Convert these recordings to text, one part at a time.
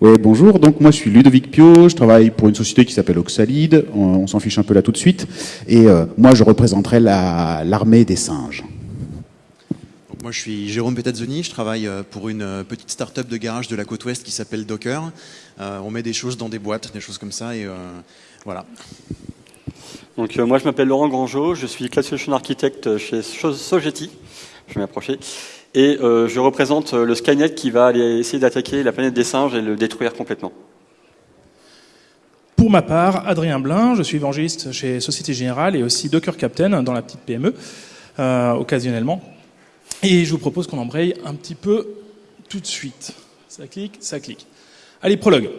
Oui, bonjour. Donc moi je suis Ludovic Pio, je travaille pour une société qui s'appelle Oxalide. On, on s'en fiche un peu là tout de suite. Et euh, moi je représenterai la- l'armée des singes. Donc, moi, je suis Jérôme Petazzoni, je travaille euh, pour une euh, petite start-up de garage de la côte ouest qui s'appelle Docker. Euh, on met des choses dans des boîtes, des choses comme ça, et euh, voilà. Donc, euh, moi, je m'appelle Laurent Grangeau, je suis Class Solution Architect chez So- Sogeti. Je vais m'approcher. Et euh, je représente euh, le Skynet qui va aller essayer d'attaquer la planète des singes et le détruire complètement. Pour ma part, Adrien Blin, je suis évangéliste chez Société Générale et aussi Docker Captain dans la petite PME, euh, occasionnellement. Et je vous propose qu'on embraye un petit peu tout de suite. Ça clique, ça clique. Allez, prologue.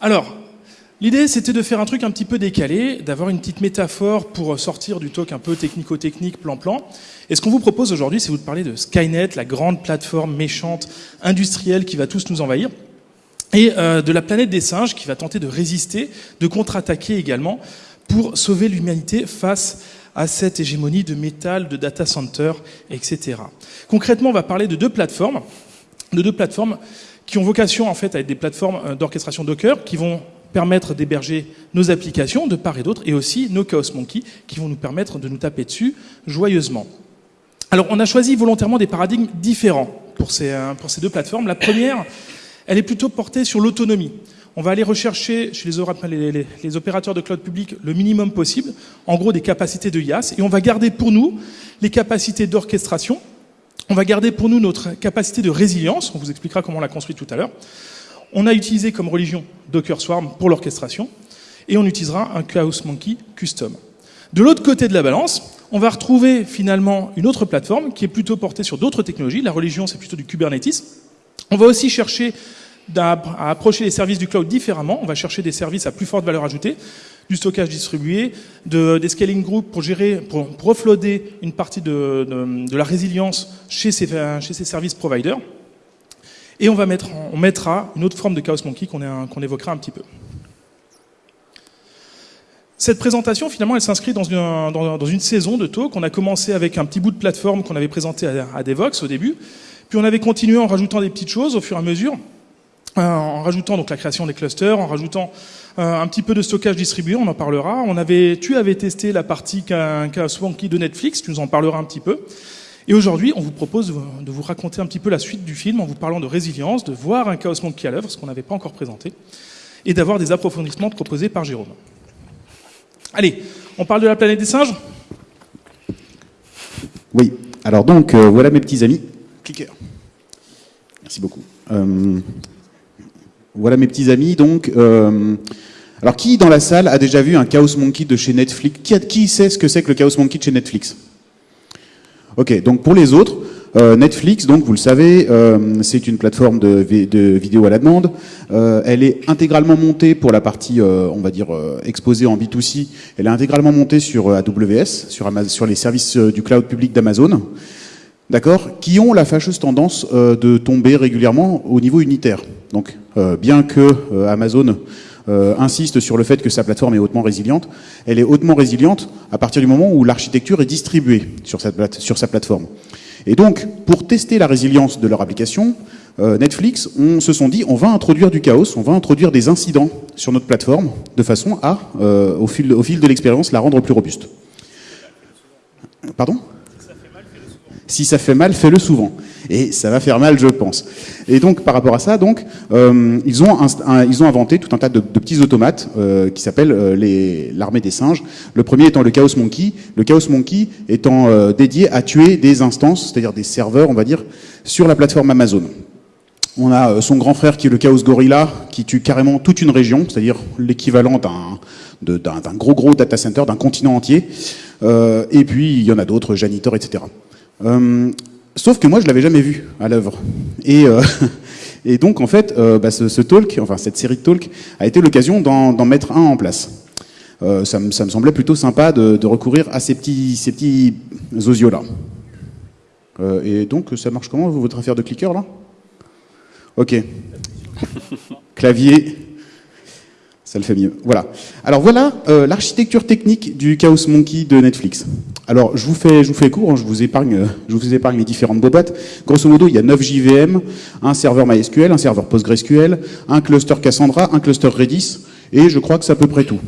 Alors, l'idée c'était de faire un truc un petit peu décalé, d'avoir une petite métaphore pour sortir du talk un peu technico-technique, plan-plan. Et ce qu'on vous propose aujourd'hui, c'est vous de parler de Skynet, la grande plateforme méchante, industrielle qui va tous nous envahir et euh, de la planète des singes qui va tenter de résister, de contre-attaquer également pour sauver l'humanité face à cette hégémonie de métal, de data center, etc. Concrètement, on va parler de deux plateformes, de deux plateformes qui ont vocation en fait à être des plateformes euh, d'orchestration Docker qui vont permettre d'héberger nos applications de part et d'autre et aussi nos Chaos Monkey qui vont nous permettre de nous taper dessus joyeusement. Alors, on a choisi volontairement des paradigmes différents pour ces, euh, pour ces deux plateformes. La première, elle est plutôt portée sur l'autonomie. On va aller rechercher chez les, opérateurs de cloud public le minimum possible, en gros des capacités de IaaS, et on va garder pour nous les capacités d'orchestration, on va garder pour nous notre capacité de résilience, on vous expliquera comment on l'a construit tout à l'heure. On a utilisé comme religion Docker Swarm pour l'orchestration, et on utilisera un Chaos Monkey custom. De l'autre côté de la balance, on va retrouver finalement une autre plateforme qui est plutôt portée sur d'autres technologies. La religion, c'est plutôt du Kubernetes. On va aussi chercher à approcher les services du cloud différemment. On va chercher des services à plus forte valeur ajoutée, du stockage distribué, de, des scaling groups pour gérer, pour, offloader une partie de la résilience chez ces, chez ces services providers. Et on, va mettre, on mettra une autre forme de Chaos Monkey qu'on évoquera un petit peu. Cette présentation, finalement, elle s'inscrit dans une, dans, une saison de talk. On a commencé avec un petit bout de plateforme qu'on avait présenté à, à Devox au début. Puis on avait continué en rajoutant des petites choses au fur et à mesure, euh, en rajoutant donc la création des clusters, en rajoutant euh, un petit peu de stockage distribué, on en parlera. On avait, tu avais testé la partie qu'un Swanky de Netflix, tu nous en parleras un petit peu. Et aujourd'hui, on vous propose de vous- raconter un petit peu la suite du film en vous parlant de résilience, de voir un Chaos Monkey à l'œuvre, ce qu'on n'avait pas encore présenté, et d'avoir des approfondissements proposés par Jérôme. Allez, on parle de la planète des singes? Oui. Alors donc euh, voilà mes petits amis. Clicker. Merci beaucoup. Euh, voilà mes petits amis. Donc, euh, alors qui dans la salle a déjà vu un Chaos Monkey de chez Netflix? Qui, a- qui sait ce que c'est que le Chaos Monkey de chez Netflix? Ok. Donc pour les autres, euh, Netflix, donc vous le savez, euh, c'est une plateforme de, de vidéo à la demande. Euh, elle est intégralement montée pour la partie, euh, on va dire, euh, exposée en B2C. Elle est intégralement montée sur euh, AWS, sur, sur les services du cloud public d'Amazon. D'accord? Qui ont la fâcheuse tendance de tomber régulièrement au niveau unitaire. Donc, bien que Amazon euh, insiste sur le fait que sa plateforme est hautement résiliente, elle est hautement résiliente à partir du moment où l'architecture est distribuée sur, sa plateforme. Et donc, pour tester la résilience de leur application, euh, Netflix, on se sont dit, on va introduire du chaos, on va introduire des incidents sur notre plateforme, de façon à, euh, au, fil, au fil de l'expérience, la rendre plus robuste. Pardon? Si ça fait mal, fais-le souvent. Et ça va faire mal, je pense. Et donc, par rapport à ça, donc, euh, ils, ont ils ont inventé tout un tas de, petits automates euh, qui s'appellent euh, l'armée des singes. Le premier étant le Chaos Monkey. Le Chaos Monkey étant dédié à tuer des instances, c'est-à-dire des serveurs, on va dire, sur la plateforme Amazon. On a son grand frère qui est le Chaos Gorilla, qui tue carrément toute une région, c'est-à-dire l'équivalent d'un gros gros data center, d'un continent entier. Et puis il y en a d'autres, Janitor, etc. sauf que moi je l'avais jamais vu à l'œuvre. Et, euh, donc en fait, euh, bah, ce, talk, enfin cette série de talks, a été l'occasion d'en mettre un en place. Euh, ça, me, semblait plutôt sympa de, recourir à ces petits, ces petits osios là. Euh, et donc ça marche comment votre affaire de clicker là? Ok. Clavier. Ça le fait mieux. Voilà. Alors voilà l'architecture technique du Chaos Monkey de Netflix. Alors je vous fais, je vous fais court, hein, je vous épargne, euh, je vous épargne les différentes bobates. Grosso modo, il y a 9 JVM, un serveur MySQL, un serveur PostgreSQL, un cluster Cassandra, un cluster Redis, et je crois que c'est à peu près tout.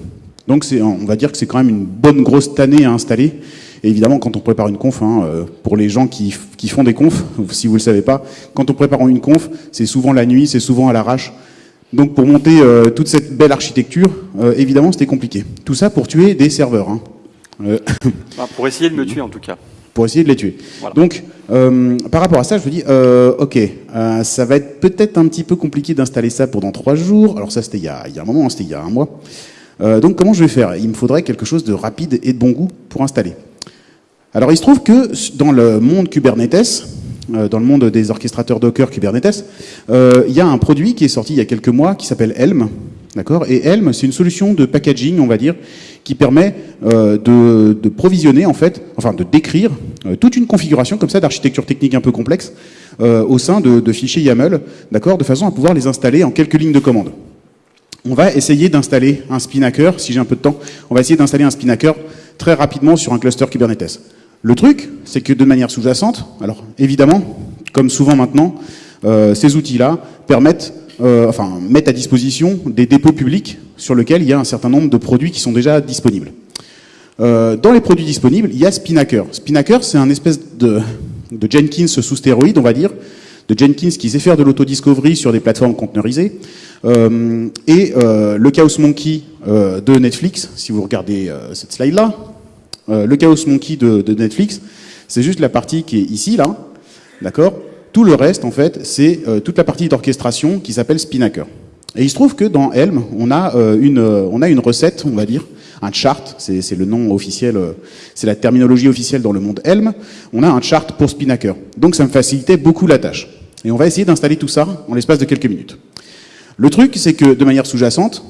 Donc on va dire que c'est quand même une bonne grosse tannée à installer. Et évidemment, quand on prépare une conf, hein, euh, pour les gens qui, qui font des confs, si vous le savez pas, quand on prépare une conf, c'est souvent la nuit, c'est souvent à l'arrache. Donc pour monter euh, toute cette belle architecture, évidemment, c'était compliqué. Tout ça pour tuer des serveurs. Hein. Euh, Enfin, pour essayer de me tuer en tout cas. pour essayer de les tuer. Voilà. Donc, euh, par rapport à ça, je me dis, euh, ok, ça va être peut-être un petit peu compliqué d'installer ça pendant trois jours. Alors ça, c'était il, y a- il y a un moment, hein, c'était il y a un mois. Donc comment je vais faire? Il me faudrait quelque chose de rapide et de bon goût pour installer. Alors il se trouve que dans le monde Kubernetes, dans le monde des orchestrateurs Docker Kubernetes, il y a un produit qui est sorti il y a quelques mois qui s'appelle Helm. D'accord Et Helm, c'est une solution de packaging, on va dire, qui permet euh, de, de provisionner, en fait, enfin de décrire euh, toute une configuration comme ça d'architecture technique un peu complexe euh, au sein de, de fichiers YAML, d'accord, de façon à pouvoir les installer en quelques lignes de commande. On va essayer d'installer un Spinnaker, si j'ai un peu de temps, on va essayer d'installer un Spinnaker très rapidement sur un cluster Kubernetes. Le truc, c'est que de manière sous-jacente, alors évidemment, comme souvent maintenant, ces outils-là permettent, euh, enfin, mettent à disposition des dépôts publics sur lesquels il y a un certain nombre de produits qui sont déjà disponibles. Euh, dans les produits disponibles, il y a Spinnaker. Spinnaker, c'est un espèce de, de Jenkins sous stéroïde, on va dire, de Jenkins qui sait faire de l'autodiscovery sur des plateformes conteneurisées. Euh, et euh, le Chaos Monkey euh, de Netflix, si vous regardez euh, cette slide-là, euh, le Chaos Monkey de, de Netflix, c'est juste la partie qui est ici, là, d'accord? Tout le reste, en fait, c'est euh, toute la partie d'orchestration qui s'appelle Spinnaker. Et il se trouve que dans Helm, on a, euh, une, euh, on a une recette, on va dire, un chart, c'est le nom officiel, c'est la terminologie officielle dans le monde Helm, on a un chart pour Spinnaker. Donc ça me facilitait beaucoup la tâche. Et on va essayer d'installer tout ça en l'espace de quelques minutes. Le truc, c'est que de manière sous-jacente,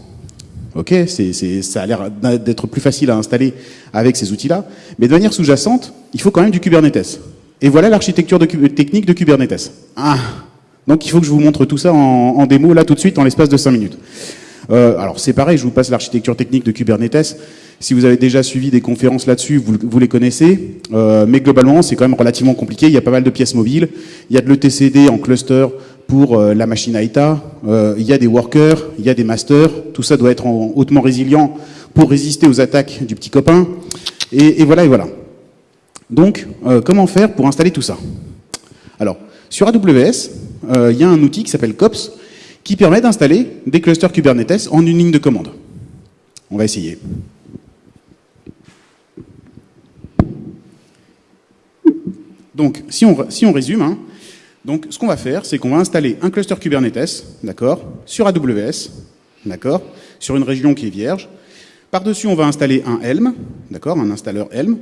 ok, c'est- ça a l'air d'être plus facile à installer avec ces outils-là, mais de manière sous-jacente, il faut quand même du Kubernetes. Et voilà l'architecture technique de Kubernetes. Ah Donc il faut que je vous montre tout ça en, en démo là tout de suite en l'espace de 5 minutes. Euh, alors c'est pareil, je vous passe l'architecture technique de Kubernetes. Si vous avez déjà suivi des conférences là-dessus, vous, vous les connaissez. Euh, mais globalement, c'est quand même relativement compliqué. Il y a pas mal de pièces mobiles. Il y a de l'ETCD en cluster pour euh, la machine AITA. Euh, il y a des workers, il y a des masters. Tout ça doit être en- hautement résilient pour résister aux attaques du petit copain. Et, et voilà, et voilà. Donc, euh, comment faire pour installer tout ça Alors, sur AWS, euh, il y a un outil qui s'appelle COPS qui permet d'installer des clusters Kubernetes en une ligne de commande. On va essayer. Donc, si on, résume, hein, donc, ce qu'on va faire, c'est qu'on va installer un cluster Kubernetes, d'accord, sur AWS, d'accord, sur une région qui est vierge. Par-dessus, on va installer un Helm, d'accord, un installeur Helm.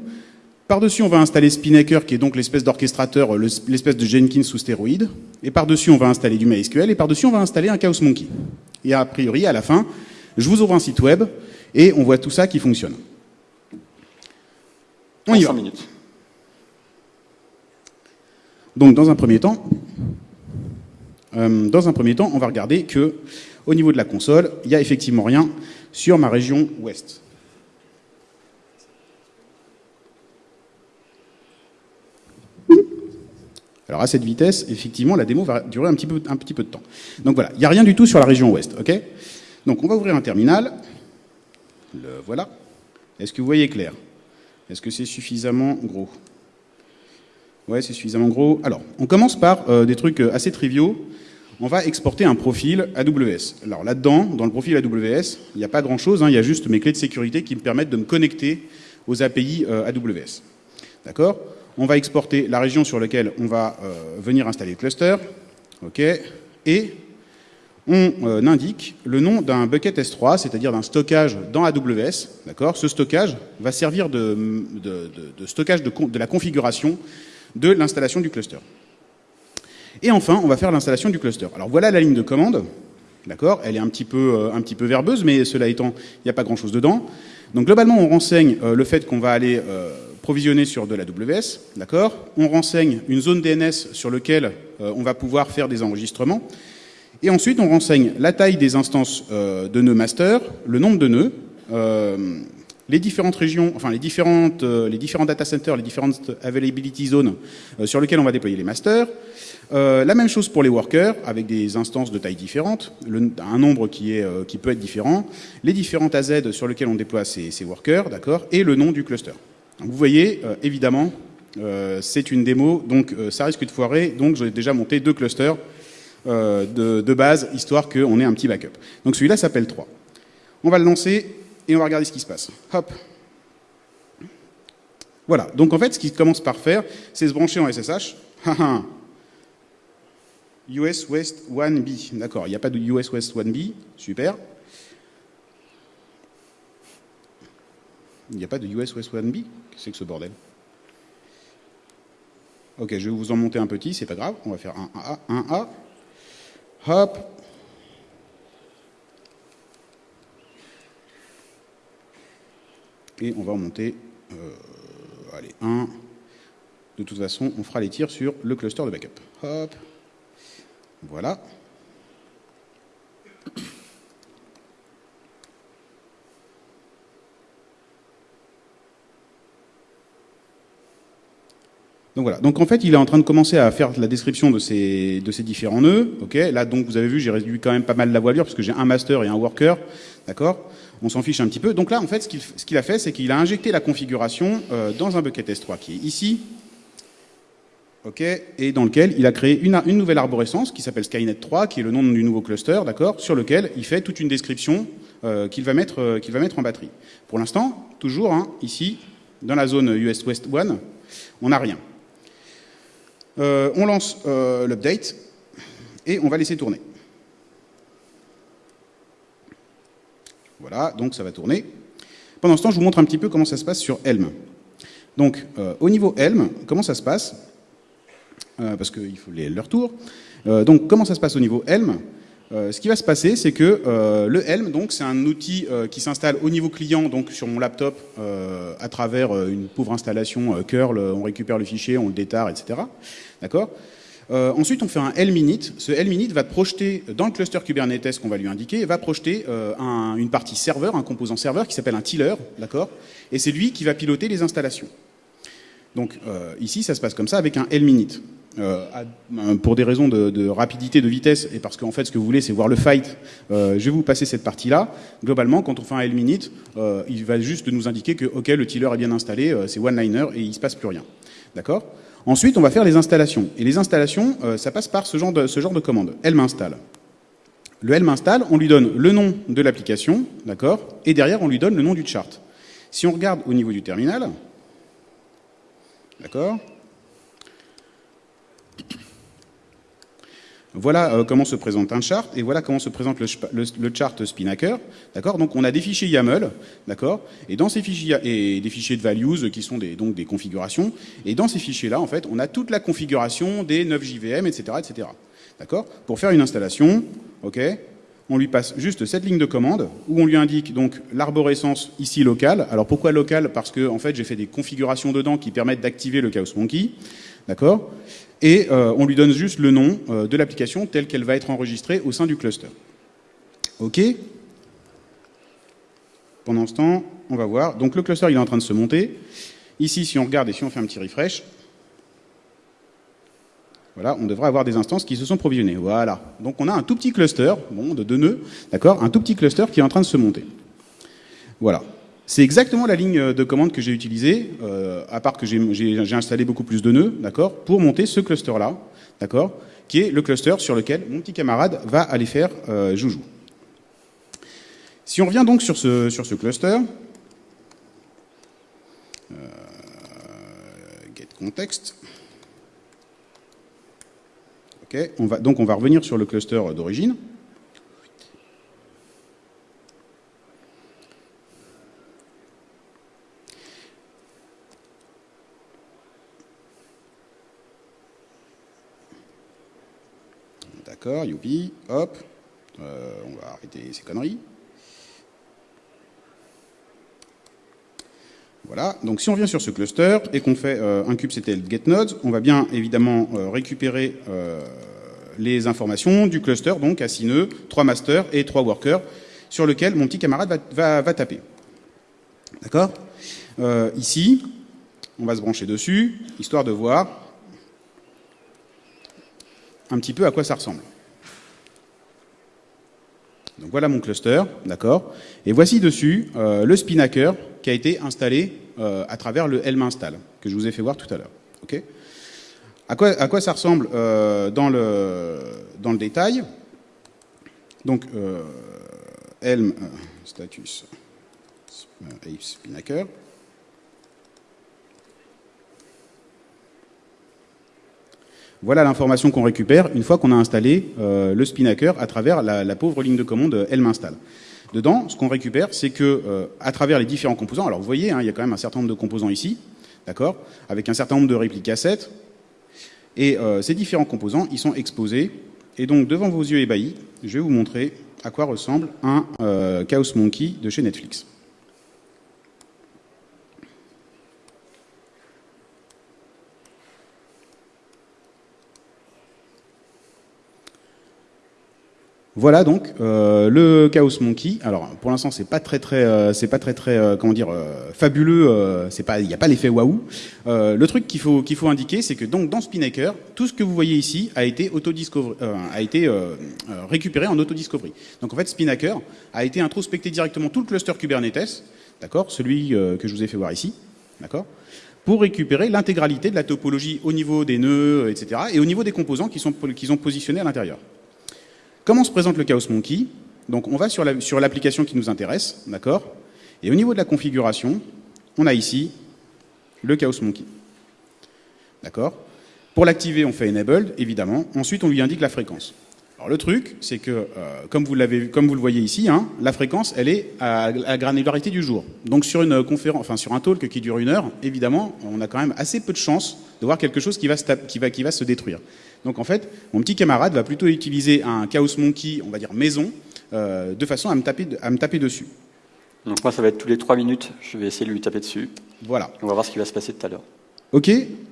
Par-dessus, on va installer Spinnaker, qui est donc l'espèce d'orchestrateur, le- l'espèce de Jenkins sous stéroïde. Et par-dessus, on va installer du MySQL. Et par-dessus, on va installer un Chaos Monkey. Et a priori, à la fin, je vous ouvre un site web et on voit tout ça qui fonctionne. On y 5 va. minutes. Donc, dans un premier temps, euh, dans un premier temps, on va regarder que, au niveau de la console, il n'y a effectivement rien sur ma région ouest. Alors à cette vitesse, effectivement, la démo va durer un petit peu, de temps. Donc voilà, il n'y a rien du tout sur la région ouest, ok? Donc on va ouvrir un terminal. Le voilà. Est-ce que vous voyez clair? Est-ce que c'est suffisamment gros? Ouais, c'est suffisamment gros. Alors, on commence par euh, des trucs euh, assez triviaux. On va exporter un profil AWS. Alors là-dedans, dans le profil AWS, il n'y a pas grand-chose. hein, il y a juste mes clés de sécurité qui me permettent de me connecter aux API euh, AWS. D'accord? On va exporter la région sur laquelle on va euh, venir installer le cluster. Et on euh, indique le nom d'un bucket S3, c'est-à-dire d'un stockage dans AWS. Ce stockage va servir de, stockage de, la configuration de l'installation du cluster. Et enfin, on va faire l'installation du cluster. Alors voilà la ligne de commande. D'accord Elle est un petit, peu, euh, verbeuse, mais cela étant, il n'y a pas grand-chose dedans. Donc globalement, on renseigne le fait qu'on va aller provisionner sur de la WS. D'accord On renseigne une zone DNS sur laquelle euh, on va pouvoir faire des enregistrements. Et ensuite, on renseigne la taille des instances euh, de nœuds master, le nombre de nœuds, euh, les différentes régions, enfin les différentes, les différents data centers, les différentes availability zones sur lesquelles on va déployer les masters. la même chose pour les workers, avec des instances de taille différentes, le, un nombre qui, est, qui peut être différent, les différentes AZ sur lesquelles on déploie ces, ces workers, d'accord, et le nom du cluster. Vous voyez, évidemment, c'est une démo, donc ça risque de foirer, donc j'ai déjà monté deux clusters euh, de, base, histoire qu'on ait un petit backup. Donc celui-là s'appelle 3. On va le lancer et on va regarder ce qui se passe. Hop. Voilà. Donc en fait, ce qu'il commence par faire, c'est se brancher en SSH. US West 1B. D'accord, il n'y a pas de US West 1B. Super. Il n'y a pas de US West 1B Qu'est-ce que c'est que ce bordel? Ok, je vais vous en monter un petit, c'est pas grave. On va faire un A, un A. Hop. Et on va remonter, euh, allez, 1. De toute façon, on fera les tirs sur le cluster de backup. Hop. Voilà. Donc voilà. Donc en fait, il est en train de commencer à faire la description de ces, différents nœuds. Ok? Là, donc vous avez vu, j'ai réduit quand même pas mal la voilure parce que j'ai un master et un worker. D'accord? On s'en fiche un petit peu. Donc là, en fait, ce qu'il a fait, c'est qu'il a injecté la configuration euh, dans un bucket S3 qui est ici. Ok? Et dans lequel il a créé une, nouvelle arborescence qui s'appelle Skynet 3, qui est le nom du nouveau cluster, d'accord, sur lequel il fait toute une description euh, qu'il va mettre, euh, qu'il va mettre en batterie. Pour l'instant, toujours hein, ici, dans la zone US West 1, on n'a rien. Euh, on lance euh, l'update et on va laisser tourner. Voilà, donc ça va tourner. Pendant ce temps, je vous montre un petit peu comment ça se passe sur Helm. Donc, euh, au niveau Helm, comment ça se passe? Parce qu'il faut les, leur tour. donc, comment ça se passe au niveau Helm euh, ce qui va se passer, c'est que euh, le Helm, donc, c'est un outil euh, qui s'installe au niveau client, donc sur mon laptop, à travers une pauvre installation curl. On récupère le fichier, on le détare, etc. D'accord? Ensuite, on fait un Helm-init. Ce Helm-init va projeter dans le cluster Kubernetes qu'on va lui indiquer, va projeter un, une partie serveur, un composant serveur qui s'appelle un tiller, d'accord? Et c'est lui qui va piloter les installations. Donc ici, ça se passe comme ça avec un Helm-init. Euh, pour des raisons de, rapidité, de vitesse, et parce qu'en fait ce que vous voulez c'est voir le fight, euh, je vais vous passer cette partie-là. Globalement, quand on fait un L minute, euh, il va juste nous indiquer que ok le tiller est bien installé, euh, c'est one-liner et il se passe plus rien. D'accord? Ensuite, on va faire les installations. Et les installations, euh, ça passe par ce genre de, commande. Elle m'installe. Le elle m'installe, on lui donne le nom de l'application, d'accord? Et derrière, on lui donne le nom du chart. Si on regarde au niveau du terminal, d'accord? Voilà euh, comment se présente un chart et voilà comment se présente le, chart Spinnaker. D'accord? Donc on a des fichiers YAML, d'accord? Et dans ces fichiers et des fichiers de values qui sont des, donc des configurations. Et dans ces fichiers-là, en fait, on a toute la configuration des 9 JVM, etc., etc. D'accord? Pour faire une installation, ok? On lui passe juste cette ligne de commande où on lui indique donc l'arborescence ici locale. Alors pourquoi locale? Parce que en fait j'ai fait des configurations dedans qui permettent d'activer le Chaos Monkey, d'accord? Et euh, on lui donne juste le nom euh, de l'application telle qu'elle va être enregistrée au sein du cluster. OK Pendant ce temps, on va voir. Donc le cluster, il est en train de se monter. Ici, si on regarde et si on fait un petit refresh, voilà, on devrait avoir des instances qui se sont provisionnées. Voilà. Donc on a un tout petit cluster, bon, de deux nœuds, d'accord Un tout petit cluster qui est en train de se monter. Voilà. C'est exactement la ligne de commande que j'ai utilisée, euh, à part que j'ai installé beaucoup plus de nœuds, d'accord, pour monter ce cluster-là, d'accord, qui est le cluster sur lequel mon petit camarade va aller faire euh, joujou. Si on revient donc sur ce, sur ce cluster, euh, get context, ok, on va, donc on va revenir sur le cluster d'origine. D'accord, youpi, hop. Euh, on va arrêter ces conneries. Voilà, donc si on vient sur ce cluster et qu'on fait euh, un kubectl getNodes, on va bien évidemment euh, récupérer les informations du cluster, donc à 6 nœuds, 3 masters et 3 workers, sur lequel mon petit camarade va, taper. D'accord? Ici, on va se brancher dessus, histoire de voir un petit peu à quoi ça ressemble. Donc voilà mon cluster, d'accord Et voici dessus euh, le Spinnaker qui a été installé euh, à travers le Helm install, que je vous ai fait voir tout à l'heure. ok à, quoi, ça ressemble euh, dans, le, dans le détail Donc, Helm status Spinnaker. Voilà l'information qu'on récupère une fois qu'on a installé euh, le Spinnaker à travers la, pauvre ligne de commande Helm install. Dedans, ce qu'on récupère, c'est que euh, à travers les différents composants, alors vous voyez, hein, il y a quand même un certain nombre de composants ici, d'accord, avec un certain nombre de répliques cassettes, et euh, ces différents composants, ils sont exposés. Et donc, devant vos yeux ébahis, je vais vous montrer à quoi ressemble un Chaos Monkey de chez Netflix. Voilà donc euh, le Chaos Monkey. Alors pour l'instant c'est pas très très euh, c'est pas très très euh, comment dire fabuleux. c'est pas il n'y a pas l'effet waouh. le truc qu'il faut qu'il faut indiquer c'est que donc dans Spinnaker tout ce que vous voyez ici a été auto a été récupéré en auto discovery. Donc en fait Spinnaker a été introspecté directement tout le cluster Kubernetes, d'accord, celui que je vous ai fait voir ici, d'accord, pour récupérer l'intégralité de la topologie au niveau des nœuds, etc. et au niveau des composants qui sont qui sont positionnés à l'intérieur. Comment se présente le Chaos Monkey? Donc on va sur l'application qui nous intéresse, d'accord? Et au niveau de la configuration, on a ici le Chaos Monkey. D'accord? Pour l'activer, on fait Enabled, évidemment. Ensuite, on lui indique la fréquence. Alors le truc, c'est que, euh, comme, vous le voyez ici, hein, la fréquence, elle est à la granularité du jour. Donc sur une conférence, enfin un talk qui dure une heure, évidemment, on a quand même assez peu de chances de voir quelque chose qui va se détruire. Donc en fait, mon petit camarade va plutôt utiliser un Chaos Monkey, on va dire maison, euh, de façon à me, taper, à me taper dessus. Donc moi, ça va être tous les trois minutes, je vais essayer de lui taper dessus. Voilà. On va voir ce qui va se passer tout à l'heure. Ok,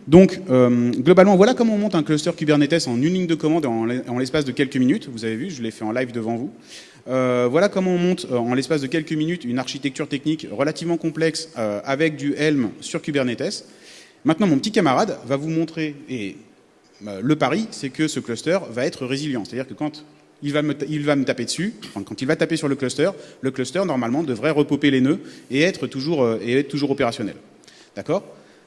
donc euh, globalement, voilà comment on monte un cluster Kubernetes en une ligne de commande en l'espace de quelques minutes. Vous avez vu, je l'ai fait en live devant vous. Euh, voilà comment on monte en l'espace de quelques minutes une architecture technique relativement complexe avec du Helm sur Kubernetes. Maintenant, mon petit camarade va vous montrer, et le pari, c'est que ce cluster va être résilient. C'est-à-dire que quand il va, me, taper dessus, quand il va taper sur le cluster, le cluster, normalement, devrait repoper les nœuds et être toujours, euh, et être toujours opérationnel. D'accord?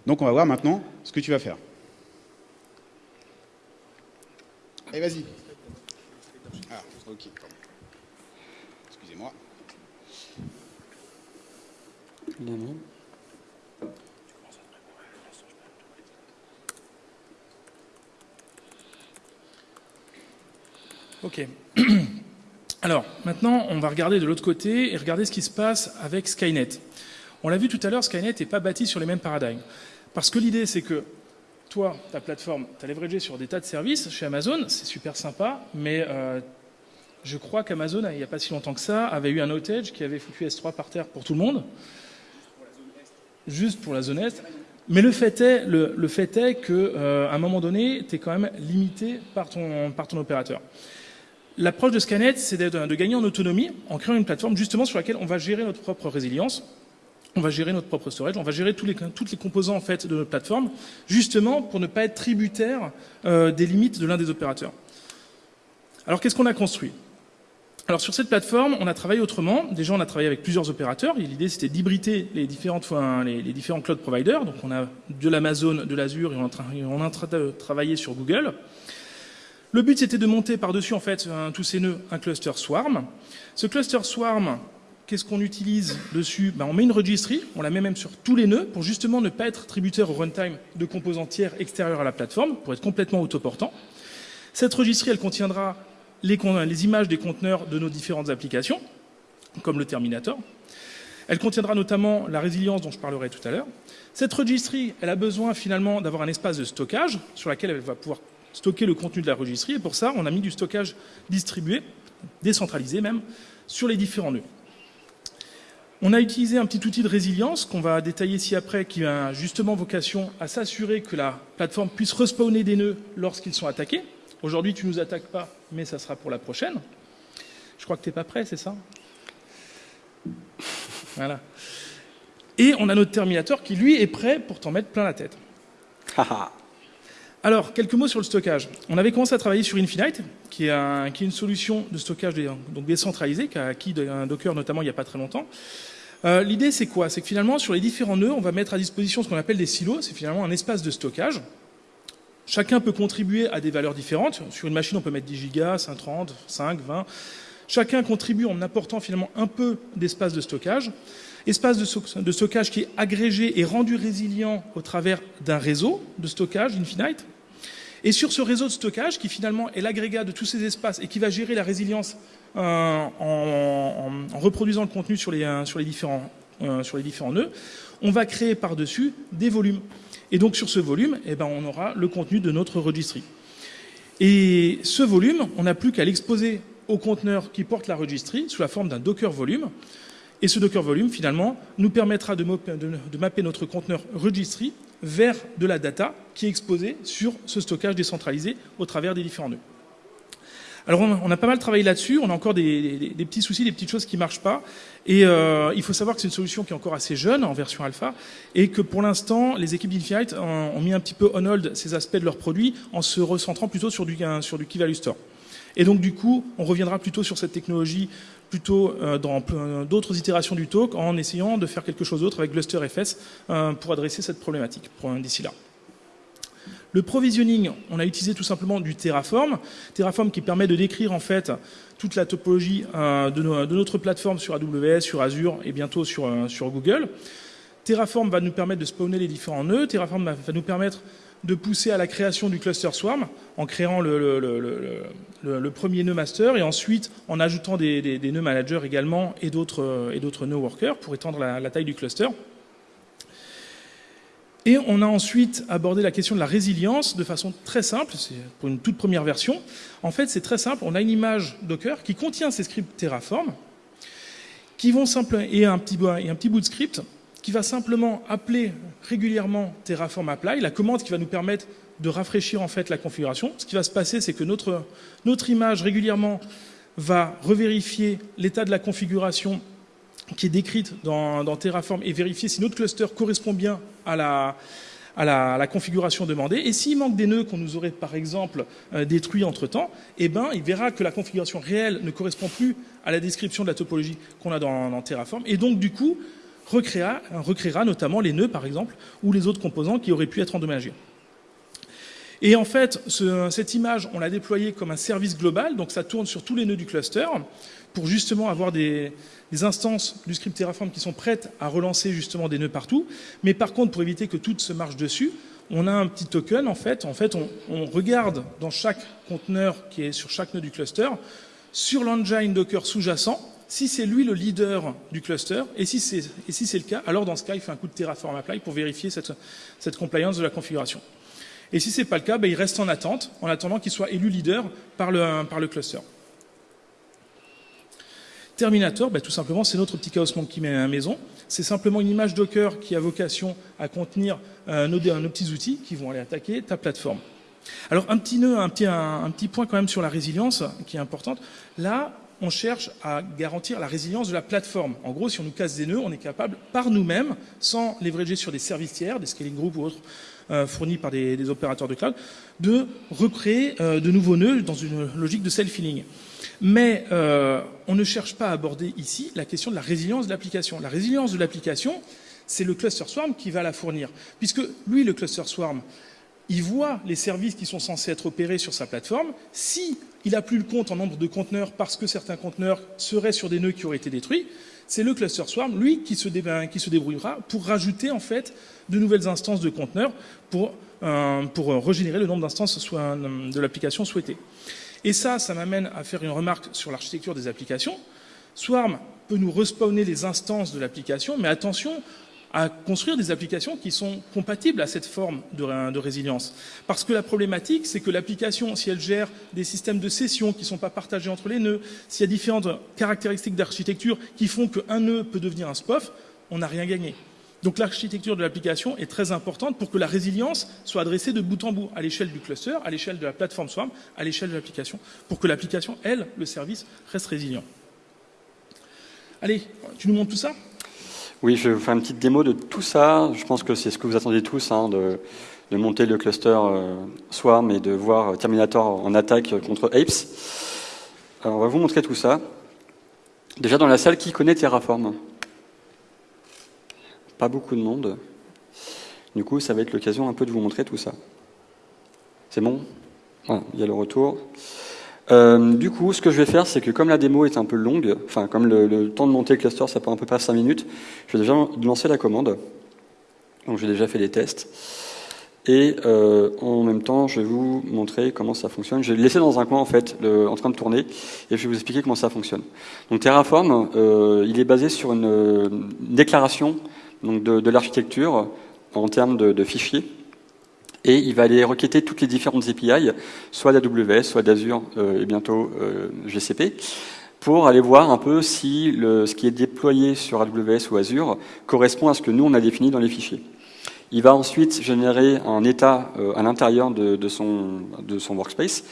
Donc on va voir maintenant ce que tu vas faire. Allez, vas-y. Ah, ok. Excusez-moi. Ok. Alors, maintenant, on va regarder de l'autre côté et regarder ce qui se passe avec Skynet. On l'a vu tout à l'heure, Skynet n'est pas bâti sur les mêmes paradigmes. Parce que l'idée, c'est que toi, ta plateforme, tu as leveragé sur des tas de services chez Amazon, c'est super sympa, mais euh, je crois qu'Amazon, il n'y a pas si longtemps que ça, avait eu un outage qui avait foutu S3 par terre pour tout le monde. Juste pour la zone Est. Mais le fait est, le, fait est qu'à euh, un moment donné, tu es quand même limité par ton, par ton opérateur. L'approche de Scanet, c'est de, gagner en autonomie en créant une plateforme justement sur laquelle on va gérer notre propre résilience, on va gérer notre propre storage, on va gérer tous les, toutes les composants en fait de notre plateforme, justement pour ne pas être tributaire euh, des limites de l'un des opérateurs. Alors qu'est-ce qu'on a construit? Alors sur cette plateforme, on a travaillé autrement. Déjà, on a travaillé avec plusieurs opérateurs. L'idée, c'était d'hybrider les, différentes, les, les, différents cloud providers. Donc on a de l'Amazon, de l'Azure, et on est en train de travailler sur Google. Le but, c'était de monter par-dessus en fait tous ces nœuds un cluster Swarm. Ce cluster Swarm, qu'est-ce qu'on utilise dessus? Ben, On met une registry, on la met même sur tous les nœuds pour justement ne pas être tributaire au runtime de composants tiers extérieurs à la plateforme, pour être complètement autoportant. Cette registry, elle contiendra les, images des conteneurs de nos différentes applications, comme le Terminator. Elle contiendra notamment la résilience dont je parlerai tout à l'heure. Cette registry, elle a besoin finalement d'avoir un espace de stockage sur lequel elle va pouvoir stocker le contenu de la registrie. Et pour ça, on a mis du stockage distribué, décentralisé même, sur les différents nœuds. On a utilisé un petit outil de résilience qu'on va détailler ici après, qui a justement vocation à s'assurer que la plateforme puisse respawner des nœuds lorsqu'ils sont attaqués. Aujourd'hui, tu nous attaques pas, mais ça sera pour la prochaine. Je crois que tu n'es pas prêt, c'est ça? Voilà. Et on a notre Terminator qui, lui, est prêt pour t'en mettre plein la tête. Alors, quelques mots sur le stockage. On avait commencé à travailler sur Infinite, qui est, une solution de stockage donc décentralisée, qui a acquis un Docker notamment il n'y a pas très longtemps. Euh, l'idée, c'est quoi? C'est que finalement, sur les différents nœuds, on va mettre à disposition ce qu'on appelle des silos. C'est finalement un espace de stockage. Chacun peut contribuer à des valeurs différentes. Sur une machine, on peut mettre 10 gigas, 5, 30, 5, 20. Chacun contribue en apportant finalement un peu d'espace de stockage. Espace de stockage qui est agrégé et rendu résilient au travers d'un réseau de stockage Infinite. Et sur ce réseau de stockage, qui finalement est l'agrégat de tous ces espaces et qui va gérer la résilience euh, en, reproduisant le contenu sur les, euh, différents, euh, sur les différents nœuds, on va créer par-dessus des volumes. Et donc sur ce volume, eh ben, on aura le contenu de notre registry. Et ce volume, on n'a plus qu'à l'exposer au conteneur qui porte la registry sous la forme d'un Docker volume. Et ce Docker volume, finalement, nous permettra de, mapper notre conteneur registry vers de la data qui est exposée sur ce stockage décentralisé au travers des différents nœuds. Alors on a pas mal travaillé là-dessus, on a encore des, petits soucis, des petites choses qui marchent pas. Et euh, il faut savoir que c'est une solution qui est encore assez jeune en version alpha et que pour l'instant les équipes d'Infinite ont mis un petit peu on hold ces aspects de leurs produits en se recentrant plutôt sur du, sur du Key Value Store. Et donc du coup, on reviendra plutôt sur cette technologie plutôt euh, dans d'autres itérations du talk en essayant de faire quelque chose d'autre avec GlusterFS euh, pour adresser cette problématique d'ici là. Le provisioning, on a utilisé tout simplement du Terraform. Terraform qui permet de décrire en fait toute la topologie euh, de, notre plateforme sur AWS, sur Azure et bientôt sur Google. Terraform va nous permettre de spawner les différents nœuds. Terraform va nous permettre de pousser à la création du cluster Swarm en créant le, premier nœud master et ensuite en ajoutant des, nœuds managers également et d'autres nœuds workers pour étendre la, taille du cluster. Et on a ensuite abordé la question de la résilience de façon très simple, c'est pour une toute première version. En fait, c'est très simple, on a une image Docker qui contient ces scripts Terraform qui vont simplement et un petit, et un petit bout de script qui va simplement appeler régulièrement Terraform Apply, la commande qui va nous permettre de rafraîchir en fait la configuration. Ce qui va se passer, c'est que notre, notre image régulièrement va revérifier l'état de la configuration qui est décrite dans, Terraform et vérifier si notre cluster correspond bien à la, à la, configuration demandée. Et s'il manque des nœuds qu'on nous aurait par exemple euh, détruits entre-temps, eh ben, il verra que la configuration réelle ne correspond plus à la description de la topologie qu'on a dans, dans Terraform. Et donc du coup, recréera, notamment les nœuds, par exemple, ou les autres composants qui auraient pu être endommagés. Et en fait, cette image, on l'a déployée comme un service global, donc ça tourne sur tous les nœuds du cluster, pour justement avoir des, instances du script Terraform qui sont prêtes à relancer justement des nœuds partout. Mais par contre, pour éviter que tout se marche dessus, on a un petit token, en fait. En fait, on regarde dans chaque conteneur qui est sur chaque nœud du cluster, sur l'engine Docker sous-jacent, si c'est lui le leader du cluster, et si c'est si le cas, alors dans ce cas, il fait un coup de Terraform Apply pour vérifier cette, cette compliance de la configuration. Et si ce n'est pas le cas, ben, il reste en attente, en attendant qu'il soit élu leader par le, par le cluster. Terminator, ben, tout simplement, c'est notre petit Chaos Monkey maison. C'est simplement une image Docker qui a vocation à contenir euh, nos, nos, petits outils qui vont aller attaquer ta plateforme. Alors un petit nœud, un petit, un petit point quand même sur la résilience qui est importante. Là, on cherche à garantir la résilience de la plateforme. En gros, si on nous casse des nœuds, on est capable, par nous-mêmes, sans leverager sur des services tiers, des scaling groups ou autres euh, fournis par des, opérateurs de cloud, de recréer euh, de nouveaux nœuds dans une logique de self-healing. Mais euh, on ne cherche pas à aborder ici la question de la résilience de l'application. La résilience de l'application, c'est le cluster swarm qui va la fournir. Puisque lui, le cluster swarm, il voit les services qui sont censés être opérés sur sa plateforme. Si il n'a plus le compte en nombre de conteneurs parce que certains conteneurs seraient sur des nœuds qui auraient été détruits, c'est le cluster swarm, lui, qui se, débrouillera pour rajouter en fait de nouvelles instances de conteneurs pour, euh, pour régénérer le nombre d'instances de l'application souhaitée. Et ça, ça m'amène à faire une remarque sur l'architecture des applications. Swarm peut nous respawner les instances de l'application, mais attention, à construire des applications qui sont compatibles à cette forme de, résilience. Parce que la problématique, c'est que l'application, si elle gère des systèmes de session qui ne sont pas partagés entre les nœuds, s'il y a différentes caractéristiques d'architecture qui font qu'un nœud peut devenir un SPOF, on n'a rien gagné. Donc l'architecture de l'application est très importante pour que la résilience soit adressée de bout en bout, à l'échelle du cluster, à l'échelle de la plateforme Swarm, à l'échelle de l'application, pour que l'application, elle, le service, reste résilient. Allez, tu nous montres tout ça? Oui, je vais vous faire une petite démo de tout ça. Je pense que c'est ce que vous attendez tous, hein, de, monter le cluster euh, Swarm et de voir Terminator en attaque contre Apes. Alors, on va vous montrer tout ça. Déjà dans la salle, qui connaît Terraform? Pas beaucoup de monde. Du coup, ça va être l'occasion un peu de vous montrer tout ça. C'est bon? Voilà, il y a le retour. Euh, du coup, ce que je vais faire, c'est que comme la démo est un peu longue, enfin comme le, temps de monter le cluster, ça prend à peu près 5 minutes, je vais déjà lancer la commande. Donc j'ai déjà fait les tests. Et euh, en même temps, je vais vous montrer comment ça fonctionne. Je vais laisser dans un coin en fait, en train de tourner, et je vais vous expliquer comment ça fonctionne. Donc Terraform, euh, il est basé sur une, déclaration donc de, l'architecture en termes de, fichiers, et il va aller requêter toutes les différentes API, soit d'AWS, soit d'Azure, euh, et bientôt GCP, pour aller voir un peu si le, ce qui est déployé sur AWS ou Azure correspond à ce que nous on a défini dans les fichiers. Il va ensuite générer un état euh, à l'intérieur de, son, de son workspace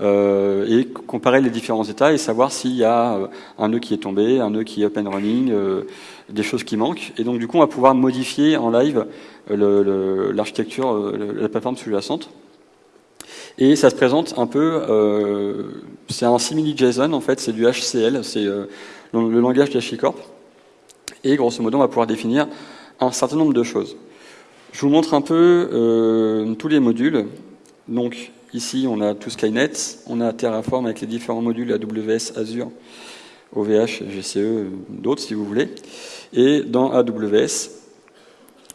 euh, et comparer les différents états et savoir s'il y a euh, un nœud qui est tombé, un nœud qui est up and running, des choses qui manquent. Et donc du coup, on va pouvoir modifier en live l'architecture, la plateforme sous-jacente. Et ça se présente un peu, c'est un simili JSON en fait, c'est du HCL, c'est le, le langage d'HashiCorp. Et grosso modo, on va pouvoir définir un certain nombre de choses. Je vous montre un peu euh, tous les modules. Donc ici, on a tout Skynet, on a Terraform avec les différents modules AWS, Azure, OVH, GCE, d'autres si vous voulez. Et dans AWS,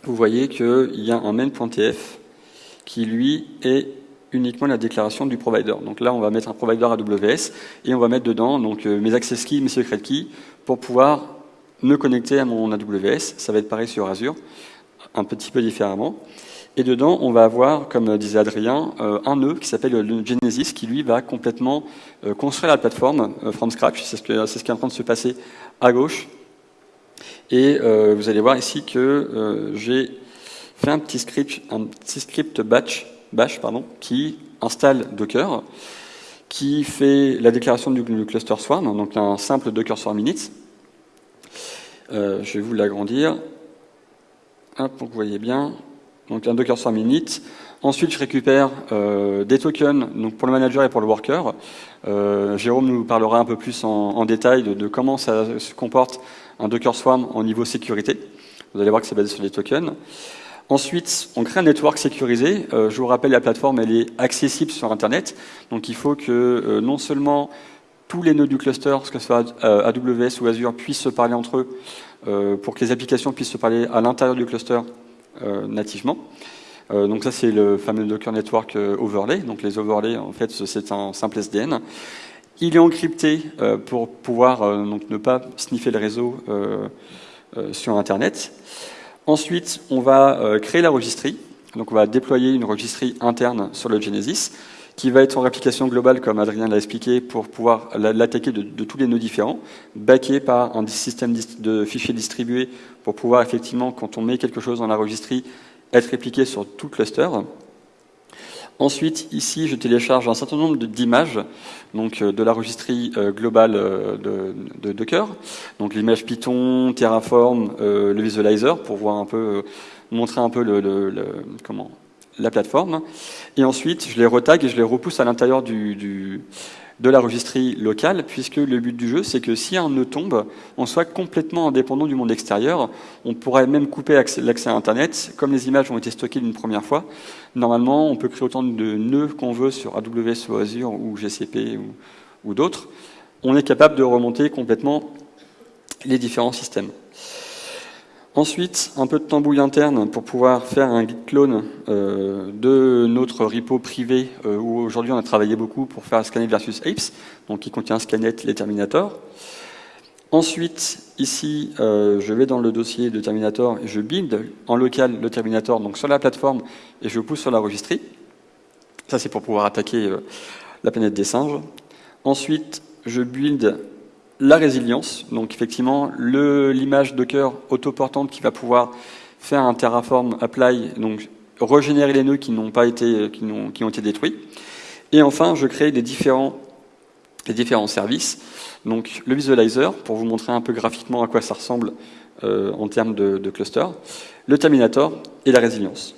vous voyez qu'il y a un main.tf qui lui est uniquement la déclaration du provider. Donc là, on va mettre un provider AWS et on va mettre dedans donc euh, mes access keys, mes secret keys pour pouvoir me connecter à mon AWS. Ça va être pareil sur Azure un petit peu différemment. Et dedans, on va avoir, comme disait Adrien, euh, un nœud qui s'appelle le Genesis, qui lui va complètement euh, construire la plateforme from scratch. C'est ce qui est en train de se passer à gauche. Et vous allez voir ici que j'ai fait un petit script, un petit script batch, bash pardon, qui installe Docker, qui fait la déclaration du, cluster Swarm, donc un simple Docker Swarm init. je vais vous l'agrandir pour que vous voyez bien. Donc un Docker Swarm init. Ensuite, je récupère euh, des tokens donc pour le manager et pour le worker. Euh, Jérôme nous parlera un peu plus en, détail de, comment ça se comporte un Docker Swarm en niveau sécurité. Vous allez voir que c'est basé sur des tokens. Ensuite, on crée un network sécurisé. Euh, je vous rappelle, la plateforme, elle est accessible sur Internet. Donc il faut que non seulement tous les nœuds du cluster, que ce soit AWS ou Azure, puissent se parler entre eux, pour que les applications puissent se parler à l'intérieur du cluster nativement. Euh, donc ça c'est le fameux Docker Network Overlay. Donc les overlays en fait c'est un simple SDN. Il est encrypté pour pouvoir donc ne pas sniffer le réseau sur Internet. Ensuite, on va créer la registrie. Donc on va déployer une registrie interne sur le Genesis qui va être en réplication globale, comme Adrien l'a expliqué, pour pouvoir l'attaquer de, tous les nœuds différents, backé par un système de fichiers distribués pour pouvoir effectivement, quand on met quelque chose dans la registrie, être répliqué sur tout le cluster. Ensuite, ici, je télécharge un certain nombre d'images donc euh, de la registrie euh, globale euh, de, Docker, donc l'image Python, Terraform, le visualizer pour voir un peu, montrer un peu le comment la plateforme. Et ensuite, je les retag et je les repousse à l'intérieur du, de la registrie locale, puisque le but du jeu, c'est que si un nœud tombe, on soit complètement indépendant du monde extérieur. On pourrait même couper l'accès à Internet. Comme les images ont été stockées une première fois, normalement, on peut créer autant de nœuds qu'on veut sur AWS ou Azure ou GCP ou d'autres. On est capable de remonter complètement les différents systèmes. Ensuite, un peu de tambouille interne pour pouvoir faire un git clone euh, de notre repo privé euh, où aujourd'hui on a travaillé beaucoup pour faire Scanet versus Apes, donc qui contient Scanet les Terminator. Ensuite, ici, euh, je vais dans le dossier de Terminator et je build en local le Terminator donc sur la plateforme et je pousse sur la registrie. Ça, c'est pour pouvoir attaquer la planète des singes. Ensuite, je build la résilience, donc effectivement l'image Docker autoportante qui va pouvoir faire un Terraform apply, donc régénérer les nœuds qui n'ont pas été, qui ont, été détruits. Et enfin, je crée des différents, services. Donc le visualizer, pour vous montrer un peu graphiquement à quoi ça ressemble euh, en termes de cluster, le terminator et la résilience.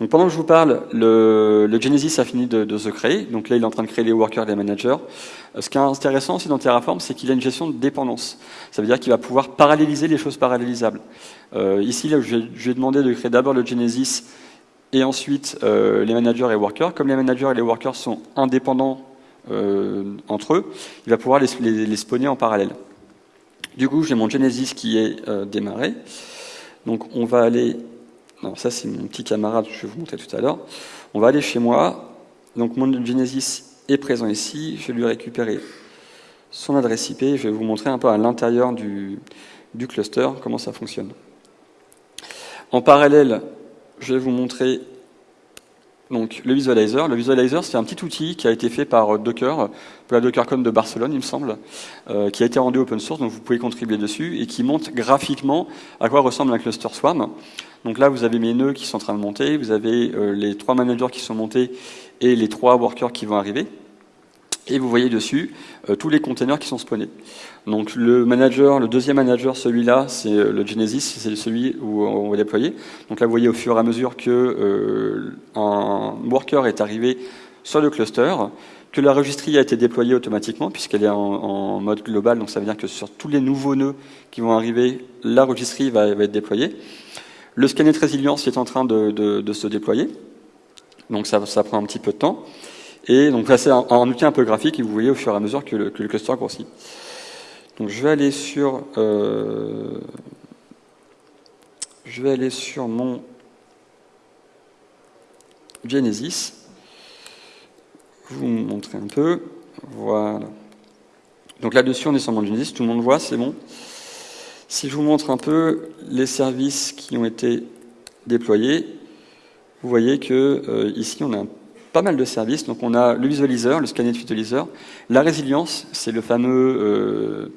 Donc pendant que je vous parle, le, Genesis a fini de, se créer. Donc là, il est en train de créer les workers et les managers. Euh, ce qui est intéressant aussi dans Terraform, c'est qu'il a une gestion de dépendance. Ça veut dire qu'il va pouvoir paralléliser les choses parallélisables. Euh, ici, là, je, lui ai demandé de créer d'abord le Genesis et ensuite euh, les managers et workers. Comme les managers et les workers sont indépendants entre eux, il va pouvoir les, les, spawner en parallèle. Du coup, j'ai mon Genesis qui est démarré. Donc on va aller non, ça c'est mon petit camarade, je vais vous montrer tout à l'heure. On va aller chez moi. Donc mon Genesis est présent ici. Je vais lui récupérer son adresse IP. Je vais vous montrer un peu à l'intérieur du, du cluster comment ça fonctionne. En parallèle, je vais vous montrer donc, le visualizer. Le visualizer, c'est un petit outil qui a été fait par Docker, pour la DockerCon de Barcelone, il me semble, euh, qui a été rendu open source, donc vous pouvez contribuer dessus, et qui montre graphiquement à quoi ressemble un cluster Swarm. Donc là, vous avez mes nœuds qui sont en train de monter, vous avez euh, les trois managers qui sont montés et les trois workers qui vont arriver. Et vous voyez dessus euh, tous les containers qui sont spawnés. Donc le manager, le deuxième manager, celui-là, c'est euh, le Genesis, c'est celui où on va déployer. Donc là, vous voyez au fur et à mesure que un worker est arrivé sur le cluster, que la registrie a été déployée automatiquement puisqu'elle est en, mode global. Donc ça veut dire que sur tous les nouveaux nœuds qui vont arriver, la registrie va être déployée. Le scanner de résilience est en train de, se déployer. Donc ça, prend un petit peu de temps. Et donc là, c'est un, outil un peu graphique et vous voyez au fur et à mesure que le, que le cluster grossit. Donc je vais aller sur, euh, je vais aller sur mon Genesis. Vous montrer un peu. Voilà. Donc là-dessus, on est sur mon Genesis. Tout le monde voit, c'est bon. Si je vous montre un peu les services qui ont été déployés, vous voyez que euh, ici, on a pas mal de services. Donc on a le visualiseur, le scanner de visualiseur, la résilience, c'est euh,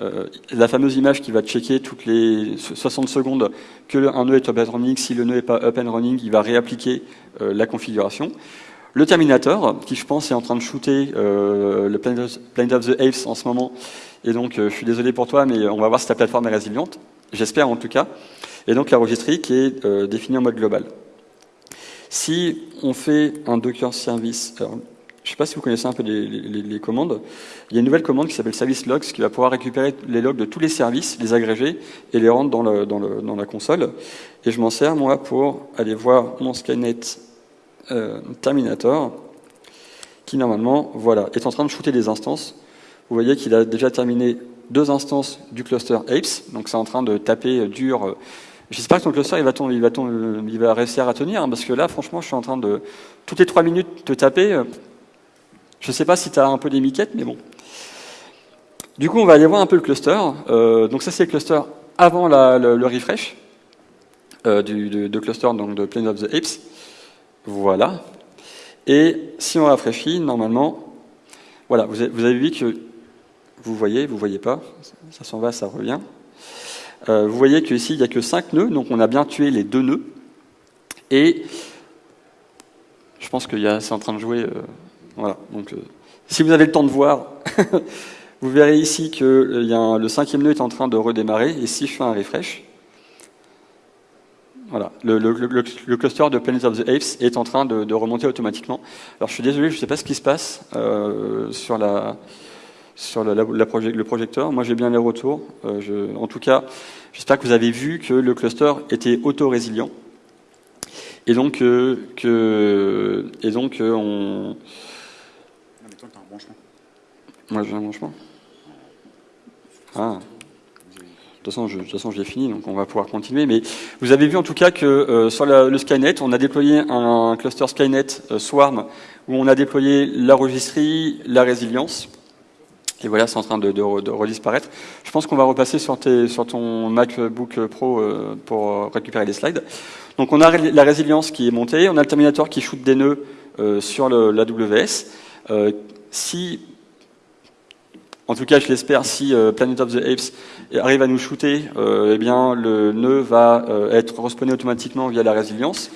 euh, la fameuse image qui va checker toutes les 60 secondes que un nœud est up and running. Si le nœud n'est pas up and running, il va réappliquer la configuration. Le Terminator, qui je pense est en train de shooter le Planet of the Apes en ce moment. Et donc, euh, je suis désolé pour toi, mais on va voir si ta plateforme est résiliente. J'espère en tout cas. Et donc, la registrie qui est euh, définie en mode global. Si on fait un Docker service, alors, je ne sais pas si vous connaissez un peu les, commandes, il y a une nouvelle commande qui s'appelle service logs qui va pouvoir récupérer les logs de tous les services, les agréger et les rendre dans, la console. Et je m'en sers moi pour aller voir mon Skynet euh, Terminator qui normalement voilà, est en train de shooter des instances. Vous voyez qu'il a déjà terminé deux instances du cluster Apes, donc c'est en train de taper dur. J'espère que ton cluster il va, il, va il va réussir à tenir, hein, parce que là franchement je suis en train de toutes les trois minutes te taper. Je ne sais pas si tu as un peu des miquettes, mais bon. Du coup on va aller voir un peu le cluster. Euh, donc ça c'est le cluster avant le, refresh euh, du, de, cluster donc de Planet of the Apes. Voilà. Et si on rafraîchit, normalement, voilà, vous avez vu que vous voyez, vous voyez pas, ça s'en va, ça revient. Euh, vous voyez qu'ici, il n'y a que 5 nœuds, donc on a bien tué les deux nœuds. Et je pense que c'est en train de jouer. Euh, voilà. Donc, euh, si vous avez le temps de voir, vous verrez ici que y a le cinquième nœud est en train de redémarrer. Et si je fais un refresh, voilà, le, cluster de Planet of the Apes est en train de, de remonter automatiquement. Alors je suis désolé, je ne sais pas ce qui se passe sur, la, sur la, la, le projecteur. Moi j'ai bien les retours. Euh, je, en tout cas, j'espère que vous avez vu que le cluster était auto-résilient. Et donc, euh, que, et donc euh, on... Moi j'ai un branchement. Ah. De toute façon, je, de toute façon, je l'ai fini, donc on va pouvoir continuer. Mais vous avez vu en tout cas que euh, sur la, le Skynet, on a déployé un, un cluster Skynet euh, Swarm où on a déployé la registrie, la résilience. Et voilà, c'est en train de, de, redisparaître. Je pense qu'on va repasser sur, ton MacBook Pro euh, pour récupérer les slides. Donc on a la résilience qui est montée, on a le Terminator qui shoot des nœuds euh, sur l'AWS. Euh, si En tout cas, je l'espère, si Planet of the Apes arrive à nous shooter, eh bien, le nœud va être respawné automatiquement via la résilience.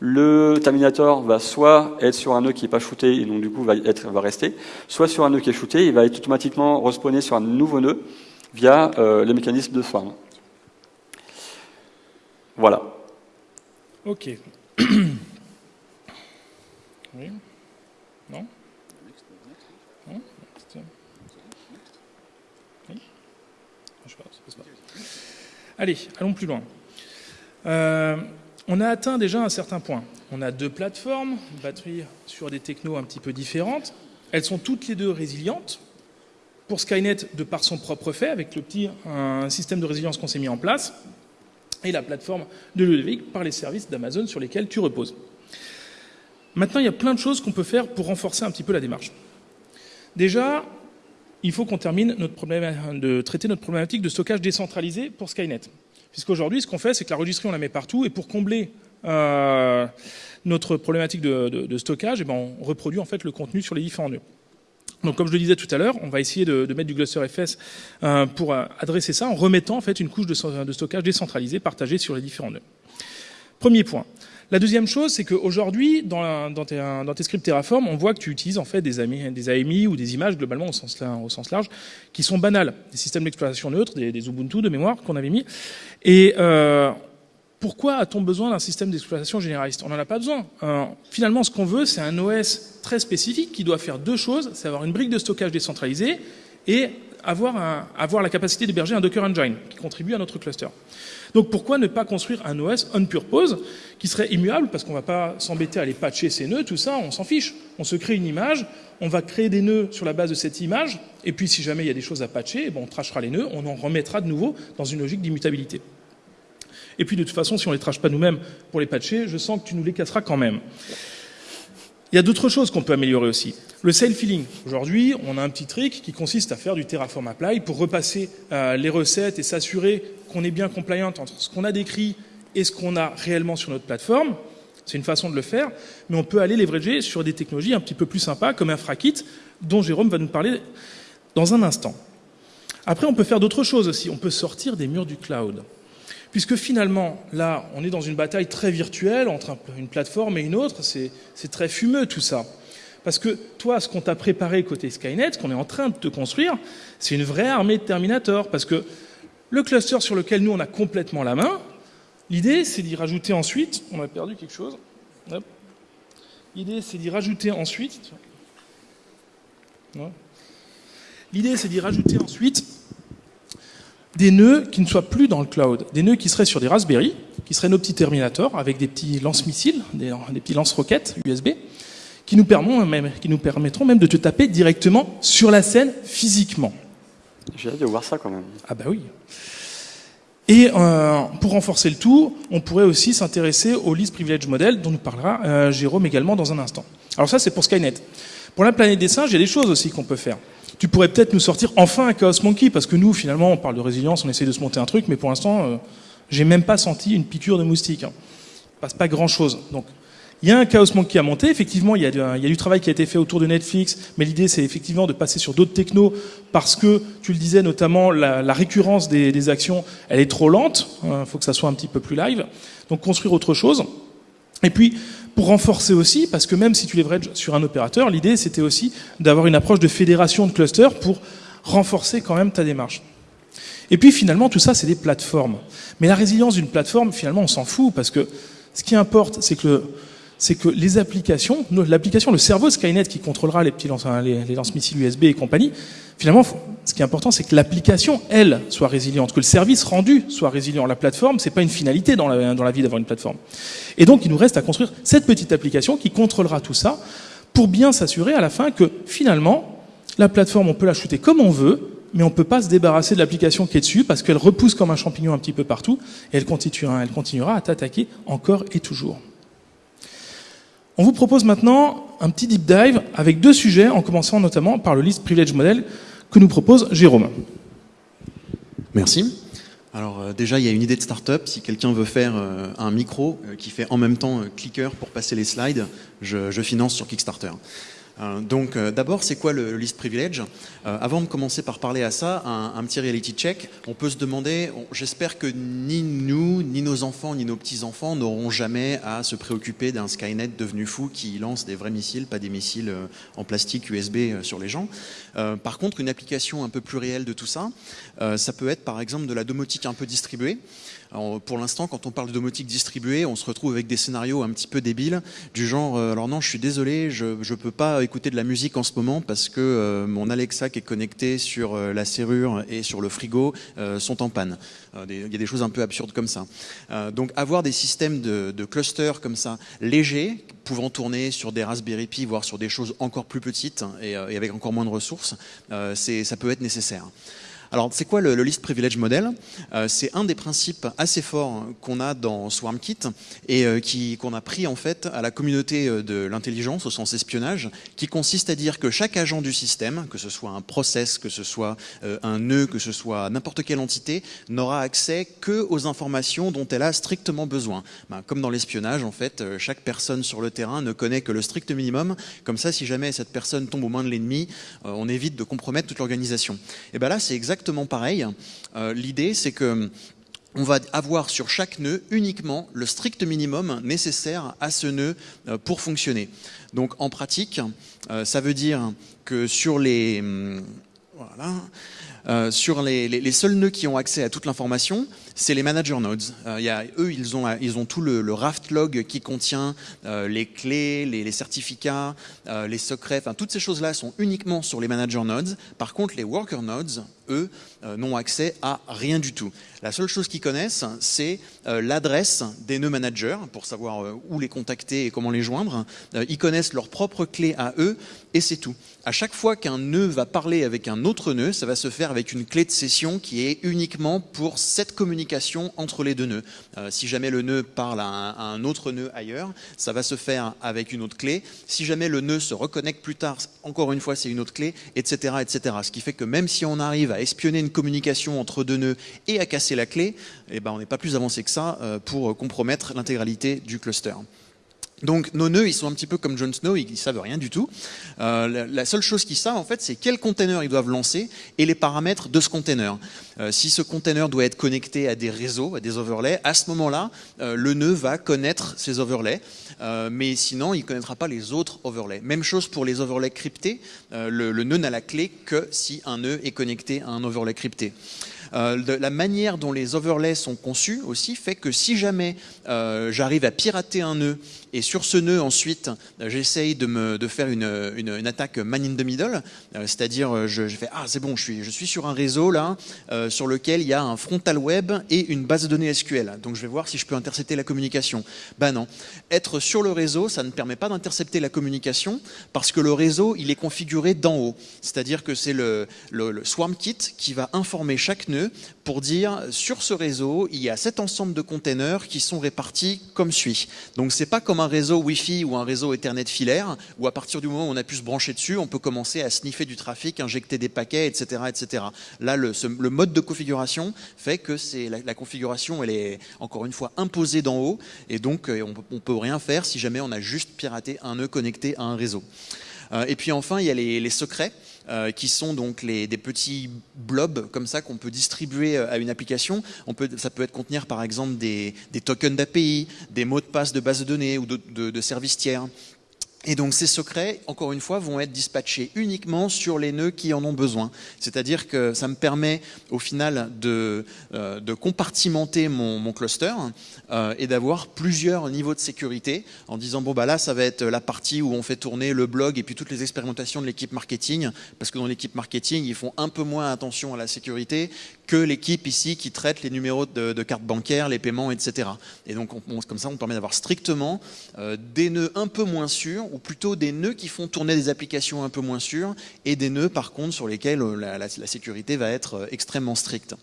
Le Terminator va soit être sur un nœud qui n'est pas shooté et donc du coup va, être, va rester, soit sur un nœud qui est shooté, il va être automatiquement respawné sur un nouveau nœud via euh, le mécanisme de swarm. Voilà. Ok. oui. Non? Oui Je sais pas, pas. Allez, allons plus loin. Euh, on a atteint déjà un certain point. On a deux plateformes, batterie sur des technos un petit peu différentes. Elles sont toutes les deux résilientes. Pour Skynet, de par son propre fait, avec le petit un système de résilience qu'on s'est mis en place, et la plateforme de Ludovic par les services d'Amazon sur lesquels tu reposes. Maintenant, il y a plein de choses qu'on peut faire pour renforcer un petit peu la démarche. Déjà, il faut qu'on termine notre problème de traiter notre problématique de stockage décentralisé pour Skynet. Puisqu'aujourd'hui, ce qu'on fait, c'est que la registrie, on la met partout, et pour combler euh, notre problématique de, stockage, eh ben, on reproduit en fait le contenu sur les différents nœuds. Donc, comme je le disais tout à l'heure, on va essayer de, mettre du cluster FS euh, pour euh, adresser ça en remettant en fait une couche de, de stockage décentralisée, partagée sur les différents nœuds. Premier point. La deuxième chose, c'est qu'aujourd'hui, dans, dans, tes, scripts Terraform, on voit que tu utilises en fait des, AMI, ou des images globalement au sens, large, qui sont banales, des systèmes d'exploitation neutres, des, Ubuntu de mémoire qu'on avait mis. Et euh, pourquoi a-t-on besoin d'un système d'exploitation généraliste? On n'en a pas besoin. Euh, finalement, ce qu'on veut, c'est un OS très spécifique qui doit faire deux choses, c'est avoir une brique de stockage décentralisée et avoir, avoir la capacité d'héberger un Docker Engine qui contribue à notre cluster. Donc pourquoi ne pas construire un OS on purpose qui serait immuable parce qu'on va pas s'embêter à aller patcher ces nœuds, tout ça, on s'en fiche. On se crée une image, on va créer des nœuds sur la base de cette image, et puis si jamais il y a des choses à patcher, eh ben, on trachera les nœuds, on en remettra de nouveau dans une logique d'immutabilité. Et puis de toute façon, si on les trache pas nous-mêmes pour les patcher, je sens que tu nous les casseras quand même. Il y a d'autres choses qu'on peut améliorer aussi. Le self-healing. Aujourd'hui, on a un petit trick qui consiste à faire du Terraform Apply pour repasser euh, les recettes et s'assurer qu'on est bien compliant entre ce qu'on a décrit et ce qu'on a réellement sur notre plateforme. C'est une façon de le faire, mais on peut aller leverager sur des technologies un petit peu plus sympas comme InfraKit, dont Jérôme va nous parler dans un instant. Après, on peut faire d'autres choses aussi. On peut sortir des murs du cloud. Puisque finalement, là, on est dans une bataille très virtuelle entre une plateforme et une autre, c'est très fumeux tout ça. Parce que toi, ce qu'on t'a préparé côté Skynet, ce qu'on est en train de te construire, c'est une vraie armée de Terminator. Parce que le cluster sur lequel nous, on a complètement la main, l'idée, c'est d'y rajouter ensuite... On a perdu quelque chose. L'idée, c'est d'y rajouter ensuite... L'idée, c'est d'y rajouter ensuite des nœuds qui ne soient plus dans le cloud, des nœuds qui seraient sur des Raspberry, qui seraient nos petits Terminators avec des petits lance-missiles, des, petits lance-roquettes USB, qui nous, permettront même, qui nous permettront même de te taper directement sur la scène physiquement. J'ai hâte de voir ça quand même. Ah bah oui. Et euh, pour renforcer le tout, on pourrait aussi s'intéresser au list privilege model dont nous parlera euh, Jérôme également dans un instant. Alors ça c'est pour Skynet. Pour la planète des singes, il y a des choses aussi qu'on peut faire tu pourrais peut-être nous sortir enfin un Chaos Monkey, parce que nous, finalement, on parle de résilience, on essaie de se monter un truc, mais pour l'instant, euh, j'ai même pas senti une piqûre de moustique. Hein. Il passe pas grand-chose. Donc, il y a un Chaos Monkey à monter. Effectivement, il y, a, du travail qui a été fait autour de Netflix, mais l'idée, c'est effectivement de passer sur d'autres technos, parce que, tu le disais, notamment, la, récurrence des, actions, elle est trop lente. Il hein, faut que ça soit un petit peu plus live. Donc, construire autre chose. Et puis, pour renforcer aussi, parce que même si tu leverages sur un opérateur, l'idée c'était aussi d'avoir une approche de fédération de clusters pour renforcer quand même ta démarche. Et puis finalement, tout ça, c'est des plateformes. Mais la résilience d'une plateforme, finalement, on s'en fout, parce que ce qui importe, c'est que, c'est que les applications, l'application, le cerveau Skynet qui contrôlera les petits lance, les lance-missiles USB et compagnie, finalement, ce qui est important, c'est que l'application, elle, soit résiliente, que le service rendu soit résilient. La plateforme, c'est pas une finalité dans la, dans vie d'avoir une plateforme. Et donc, il nous reste à construire cette petite application qui contrôlera tout ça pour bien s'assurer à la fin que, finalement, la plateforme, on peut la shooter comme on veut, mais on peut pas se débarrasser de l'application qui est dessus parce qu'elle repousse comme un champignon un petit peu partout et elle continuera à t'attaquer encore et toujours. On vous propose maintenant un petit deep dive avec deux sujets, en commençant notamment par le list privilege model que nous propose Jérôme. Merci. Alors euh, déjà, il y a une idée de start-up. Si quelqu'un veut faire euh, un micro euh, qui fait en même temps clicker pour passer les slides, je, finance sur Kickstarter. Euh, donc euh, d'abord, c'est quoi le, list privilege euh, Avant de commencer par parler à ça, un, petit reality check. On peut se demander, j'espère que ni nous, ni nos enfants, ni nos petits-enfants n'auront jamais à se préoccuper d'un Skynet devenu fou qui lance des vrais missiles, pas des missiles en plastique USB sur les gens. par contre, une application un peu plus réelle de tout ça, ça peut être par exemple de la domotique un peu distribuée pour l'instant, quand on parle de domotique distribuée, on se retrouve avec des scénarios un petit peu débiles, du genre, euh, alors non, je suis désolé, je ne peux pas écouter de la musique en ce moment parce que euh, mon Alexa qui est connecté sur euh, la serrure et sur le frigo sont en panne. Il y a des choses un peu absurdes comme ça. donc avoir des systèmes de, de clusters comme ça, légers, pouvant tourner sur des Raspberry Pi, voire sur des choses encore plus petites et, et avec encore moins de ressources, ça peut être nécessaire. Alors, c'est quoi le, list privilege model? Euh, C'est un des principes assez forts qu'on a dans SwarmKit et euh, qu'on a pris en fait à la communauté euh, de l'intelligence au sens espionnage, qui consiste à dire que chaque agent du système, que ce soit un process, que ce soit un nœud, que ce soit n'importe quelle entité, n'aura accès que aux informations dont elle a strictement besoin. Ben, comme dans l'espionnage, en fait, chaque personne sur le terrain ne connaît que le strict minimum. Comme ça, si jamais cette personne tombe aux mains de l'ennemi, on évite de compromettre toute l'organisation. Et ben là, c'est exactement pareil. Euh, l'idée, c'est que on va avoir sur chaque nœud uniquement le strict minimum nécessaire à ce nœud euh, pour fonctionner. Donc en pratique, euh, ça veut dire que sur les, hum, voilà, sur les, seuls nœuds qui ont accès à toute l'information, c'est les manager nodes. Euh, eux, ils ont, ont tout le, raft log qui contient euh, les clés, les, certificats, euh, les secrets, toutes ces choses-là sont uniquement sur les manager nodes. Par contre, les worker nodes, eux, euh, n'ont accès à rien du tout. La seule chose qu'ils connaissent, c'est euh, l'adresse des nœuds managers pour savoir où les contacter et comment les joindre. ils connaissent leur propre clé à eux et c'est tout. À chaque fois qu'un nœud va parler avec un autre nœud, ça va se faire avec une clé de session qui est uniquement pour cette communication entre les deux nœuds. Euh, si jamais le nœud parle à un, autre nœud ailleurs, ça va se faire avec une autre clé. Si jamais le nœud se reconnecte plus tard, encore une fois, c'est une autre clé, etc., etc. Ce qui fait que même si on arrive à espionner une communication entre deux nœuds et à casser la clé, eh ben, on n'est pas plus avancé que ça euh, pour compromettre l'intégralité du cluster. Donc nos nœuds, ils sont un petit peu comme Jon Snow, ils ne savent rien du tout. Euh, la, seule chose qu'ils savent, en fait, c'est quel container ils doivent lancer et les paramètres de ce container. Euh, si ce container doit être connecté à des réseaux, à des overlays, à ce moment-là, euh, le nœud va connaître ces overlays, mais sinon, il ne connaîtra pas les autres overlays. Même chose pour les overlays cryptés, le, nœud n'a la clé que si un nœud est connecté à un overlay crypté. La manière dont les overlays sont conçus aussi fait que si jamais j'arrive à pirater un nœud et sur ce nœud ensuite j'essaye de, me, de faire une, une, attaque man in the middle, euh, c'est-à-dire je, je, fais ah c'est bon je suis, je suis sur un réseau là sur lequel il y a un frontal web et une base de données SQL, donc je vais voir si je peux intercepter la communication. Ben non, être sur le réseau ça ne permet pas d'intercepter la communication parce que le réseau il est configuré d'en haut, c'est-à-dire que c'est le, le, le SwarmKit qui va informer chaque nœud pour dire sur ce réseau, il y a cet ensemble de containers qui sont répartis comme suit. Donc c'est pas comme un réseau Wi-Fi ou un réseau Ethernet filaire où à partir du moment où on a pu se brancher dessus, on peut commencer à sniffer du trafic, injecter des paquets, etc., etc. Là, le, le mode de configuration fait que c'est la, configuration, elle est encore une fois imposée d'en haut et donc euh, on, ne peut rien faire si jamais on a juste piraté un nœud connecté à un réseau. Euh, et puis enfin, il y a les secrets. Euh, qui sont donc des petits blobs comme ça qu'on peut distribuer euh, à une application. Ça peut être contenir par exemple des, tokens d'API, des mots de passe de base de données ou de, de services tiers. Et donc ces secrets, encore une fois, vont être dispatchés uniquement sur les nœuds qui en ont besoin. C'est-à-dire que ça me permet au final de, euh, compartimenter mon, mon cluster euh, et d'avoir plusieurs niveaux de sécurité en disant bon bah là ça va être la partie où on fait tourner le blog et puis toutes les expérimentations de l'équipe marketing parce que dans l'équipe marketing ils font un peu moins attention à la sécurité que l'équipe ici qui traite les numéros de, de carte bancaire, les paiements, etc. Et donc comme ça on permet d'avoir strictement euh, des nœuds un peu moins sûrs ou plutôt des nœuds qui font tourner des applications un peu moins sûres et des nœuds par contre sur lesquels euh, la, sécurité va être euh, extrêmement stricte.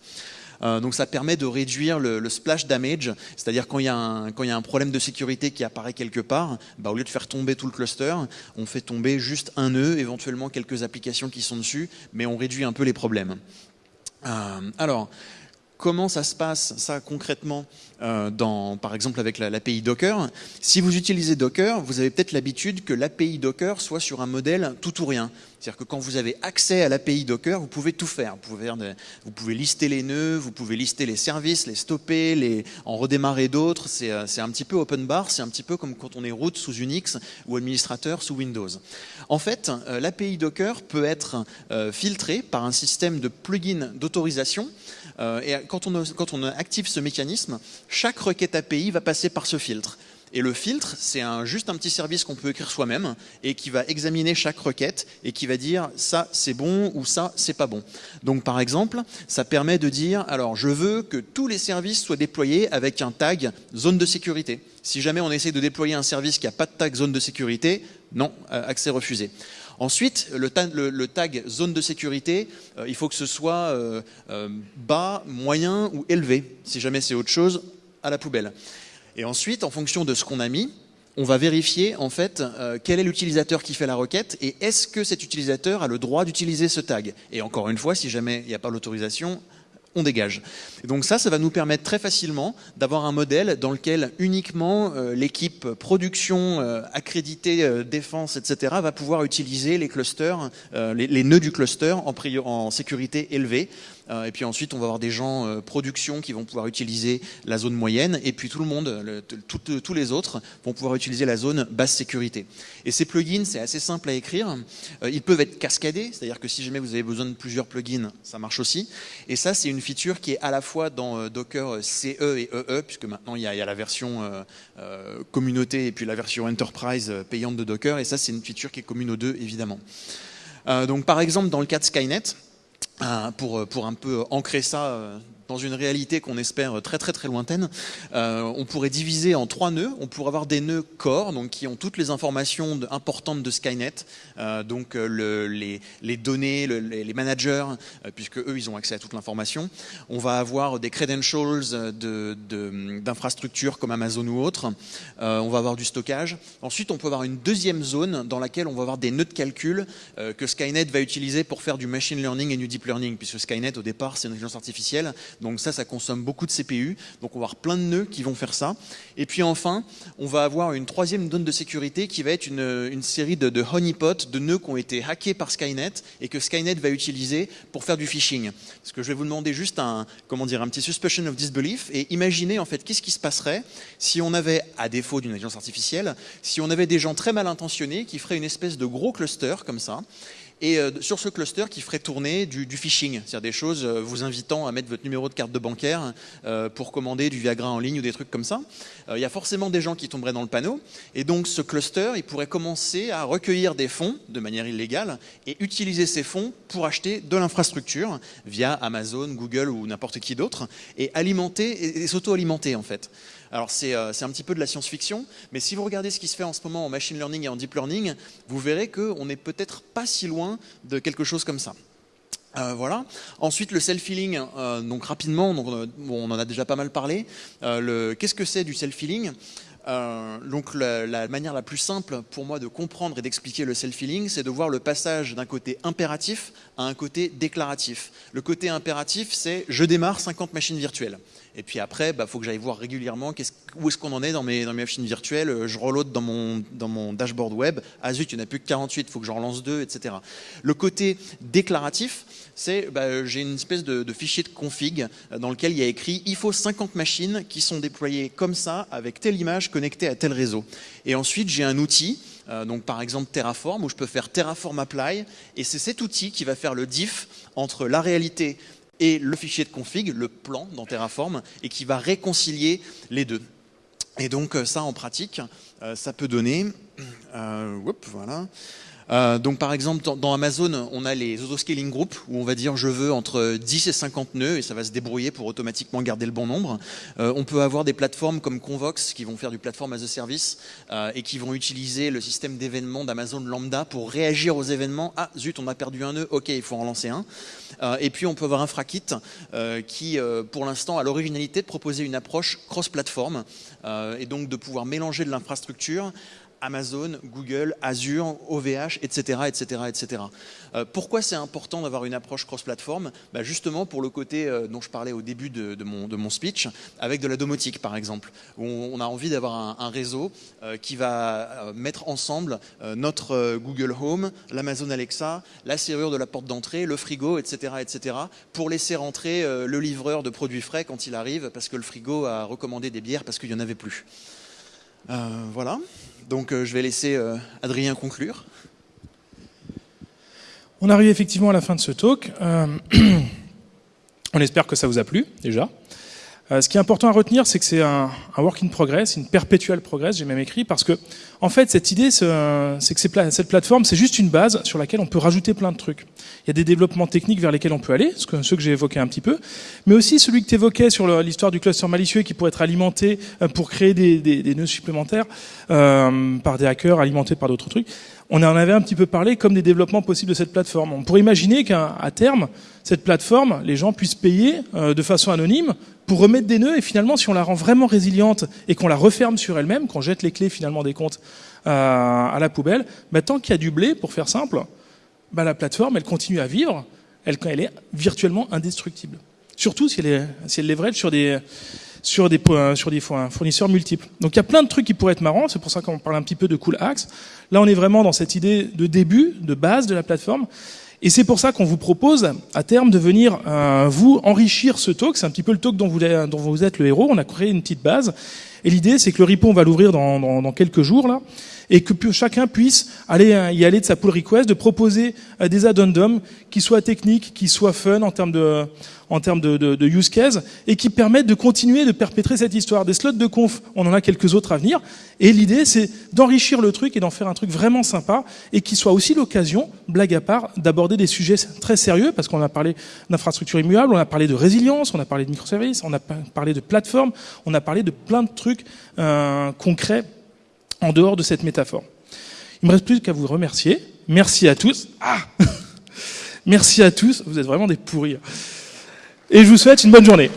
Donc ça permet de réduire le, splash damage, c'est-à-dire quand, il y a un, quand il y a un problème de sécurité qui apparaît quelque part, bah, au lieu de faire tomber tout le cluster, on fait tomber juste un nœud, éventuellement quelques applications qui sont dessus, mais on réduit un peu les problèmes. Euh, alors, Comment ça se passe, ça, concrètement, euh, dans, par exemple avec l'API Docker? Si vous utilisez Docker, vous avez peut-être l'habitude que l'API Docker soit sur un modèle tout ou rien. C'est-à-dire que quand vous avez accès à l'API Docker, vous pouvez tout faire. Vous pouvez, vous pouvez, lister les nœuds, vous pouvez lister les services, les stopper, les, en redémarrer d'autres. C'est euh, un petit peu open bar, c'est un petit peu comme quand on est root sous Unix ou administrateur sous Windows. En fait, euh, l'API Docker peut être filtrée par un système de plugin d'autorisation euh, et quand on, active ce mécanisme, chaque requête API va passer par ce filtre. Et le filtre, c'est juste un petit service qu'on peut écrire soi-même et qui va examiner chaque requête et qui va dire ça c'est bon ou ça c'est pas bon. Donc par exemple, ça permet de dire alors je veux que tous les services soient déployés avec un tag zone de sécurité. Si jamais on essaie de déployer un service qui n'a pas de tag zone de sécurité, non, euh, accès refusé. Ensuite, le, tag, zone de sécurité, euh, il faut que ce soit euh, bas, moyen ou élevé. Si jamais c'est autre chose, à la poubelle. Et ensuite, en fonction de ce qu'on a mis, on va vérifier en fait quel est l'utilisateur qui fait la requête et est-ce que cet utilisateur a le droit d'utiliser ce tag. Et encore une fois, si jamais il n'y a pas l'autorisation, on dégage. Donc ça, ça va nous permettre très facilement d'avoir un modèle dans lequel uniquement euh, l'équipe production, euh, accréditée, euh, défense, etc. va pouvoir utiliser les clusters, les, nœuds du cluster en, sécurité élevée euh, et puis ensuite, on va avoir des gens euh, production qui vont pouvoir utiliser la zone moyenne. Et puis tout le monde, tous les autres, vont pouvoir utiliser la zone basse sécurité. Et ces plugins, c'est assez simple à écrire. Euh, ils peuvent être cascadés, c'est-à-dire que si jamais vous avez besoin de plusieurs plugins, ça marche aussi. Et ça, c'est une feature qui est à la fois dans Docker CE et EE, puisque maintenant il y a, la version communauté et puis la version enterprise payante de Docker. Et ça, c'est une feature qui est commune aux deux, évidemment. donc par exemple, dans le cas de Skynet, pour, pour un peu ancrer ça euh, dans une réalité qu'on espère très très très lointaine, euh, on pourrait diviser en trois nœuds. On pourrait avoir des nœuds core, donc qui ont toutes les informations importantes de Skynet, euh, donc euh, le, les, données, les, managers, puisque eux ils ont accès à toute l'information. On va avoir des credentials d'infrastructures comme Amazon ou autres. on va avoir du stockage. Ensuite, on peut avoir une deuxième zone dans laquelle on va avoir des nœuds de calcul que Skynet va utiliser pour faire du machine learning et du deep learning, puisque Skynet au départ c'est une intelligence artificielle donc ça, ça consomme beaucoup de CPU. Donc on va avoir plein de nœuds qui vont faire ça. Et puis enfin, on va avoir une troisième zone de sécurité qui va être une, série de, honeypots, de nœuds qui ont été hackés par Skynet et que Skynet va utiliser pour faire du phishing. Parce que je vais vous demander juste un, comment dire, un petit suspicion of disbelief et imaginez en fait qu'est-ce qui se passerait si on avait, à défaut d'une intelligence artificielle, si on avait des gens très mal intentionnés qui feraient une espèce de gros cluster comme ça et euh, sur ce cluster qui ferait tourner du, phishing, c'est-à-dire des choses euh, vous invitant à mettre votre numéro de carte de bancaire euh, pour commander du Viagra en ligne ou des trucs comme ça. Il y a forcément des gens qui tomberaient dans le panneau, et donc ce cluster, il pourrait commencer à recueillir des fonds de manière illégale et utiliser ces fonds pour acheter de l'infrastructure via Amazon, Google ou n'importe qui d'autre, et alimenter et s'auto-alimenter en fait. Alors euh, c'est un petit peu de la science-fiction, mais si vous regardez ce qui se fait en ce moment en machine learning et en deep learning, vous verrez qu'on n'est peut-être pas si loin de quelque chose comme ça. Euh, voilà. Ensuite, le self-healing, euh, donc rapidement, on en a déjà pas mal parlé. Qu'est-ce que c'est du self-healing? Donc la, manière la plus simple pour moi de comprendre et d'expliquer le self-healing, c'est de voir le passage d'un côté impératif à un côté déclaratif. Le côté impératif, c'est je démarre 50 machines virtuelles. Et puis après, il bah, faut que j'aille voir régulièrement où est-ce qu'on en est dans mes, machines virtuelles. Euh, je reload dans mon, dans mon dashboard web. Ah zut, il n'y en a plus que 48, il faut que j'en relance deux, etc. Le côté déclaratif, c'est bah, j'ai une espèce de, fichier de config euh, dans lequel il y a écrit il faut 50 machines qui sont déployées comme ça, avec telle image connectée à tel réseau. Et ensuite, j'ai un outil euh, donc par exemple Terraform, où je peux faire Terraform Apply, et c'est cet outil qui va faire le diff entre la réalité et le fichier de config, le plan dans Terraform, et qui va réconcilier les deux. Et donc euh, ça, en pratique, euh, ça peut donner... Euh, voilà. Euh, donc par exemple, dans, Amazon, on a les auto-scaling groups où on va dire je veux entre 10 et 50 nœuds et ça va se débrouiller pour automatiquement garder le bon nombre. Euh, on peut avoir des plateformes comme Convox qui vont faire du platform as a service euh, et qui vont utiliser le système d'événements d'Amazon Lambda pour réagir aux événements. Ah zut, on a perdu un nœud, ok, il faut en relancer un. et puis on peut avoir Infrakit qui, pour l'instant, a l'originalité de proposer une approche cross-platform et donc de pouvoir mélanger de l'infrastructure Amazon, Google, Azure, OVH, etc. etc., etc. pourquoi c'est important d'avoir une approche cross-platform? Bah, Justement pour le côté euh, dont je parlais au début de, mon, speech, avec de la domotique par exemple, où on, a envie d'avoir un, réseau euh, qui va euh, mettre ensemble notre Google Home, l'Amazon Alexa, la serrure de la porte d'entrée, le frigo, etc., etc., pour laisser rentrer le livreur de produits frais quand il arrive, parce que le frigo a recommandé des bières parce qu'il n'y en avait plus. voilà. Donc je vais laisser Adrien conclure. On arrive effectivement à la fin de ce talk. On espère que ça vous a plu, déjà. Euh, ce qui est important à retenir, c'est que c'est un, work in progress, une perpétuelle progress, j'ai même écrit, parce que, en fait, cette idée, c'est que cette plateforme, c'est juste une base sur laquelle on peut rajouter plein de trucs. Il y a des développements techniques vers lesquels on peut aller, ceux que j'ai évoqués un petit peu, mais aussi celui que tu évoquais sur l'histoire du cluster malicieux qui pourrait être alimenté euh, pour créer des, nœuds supplémentaires euh, par des hackers, alimentés par d'autres trucs on en avait un petit peu parlé comme des développements possibles de cette plateforme. On pourrait imaginer qu'à terme, cette plateforme, les gens puissent payer euh, de façon anonyme pour remettre des nœuds et finalement, si on la rend vraiment résiliente et qu'on la referme sur elle-même, qu'on jette les clés finalement des comptes euh, à la poubelle, bah, tant qu'il y a du blé, pour faire simple, bah, la plateforme, elle continue à vivre, elle, elle est virtuellement indestructible. Surtout si elle, est, si elle leverage sur des, sur des, sur des fournisseurs multiples. Donc il y a plein de trucs qui pourraient être marrants, c'est pour ça qu'on parle un petit peu de cool hacks. Là on est vraiment dans cette idée de début, de base de la plateforme. Et c'est pour ça qu'on vous propose à terme de venir euh, vous enrichir ce talk. C'est un petit peu le talk dont vous, dont vous êtes le héros. On a créé une petite base. Et l'idée, c'est que le repo, on va l'ouvrir dans, dans, dans, quelques jours là, et que chacun puisse aller euh, y aller de sa pull request, de proposer euh, des addendums qui soient techniques, qui soient fun en termes de en termes de, de, de, use case et qui permettent de continuer de perpétrer cette histoire. Des slots de conf, on en a quelques autres à venir. Et l'idée, c'est d'enrichir le truc et d'en faire un truc vraiment sympa et qui soit aussi l'occasion, blague à part, d'aborder des sujets très sérieux parce qu'on a parlé d'infrastructures immuables, on a parlé de résilience, on a parlé de microservices, on a parlé de plateforme, on a parlé de plein de trucs euh, concrets en dehors de cette métaphore. Il me reste plus qu'à vous remercier. Merci à tous. Ah Merci à tous. Vous êtes vraiment des pourris. Et je vous souhaite une bonne journée.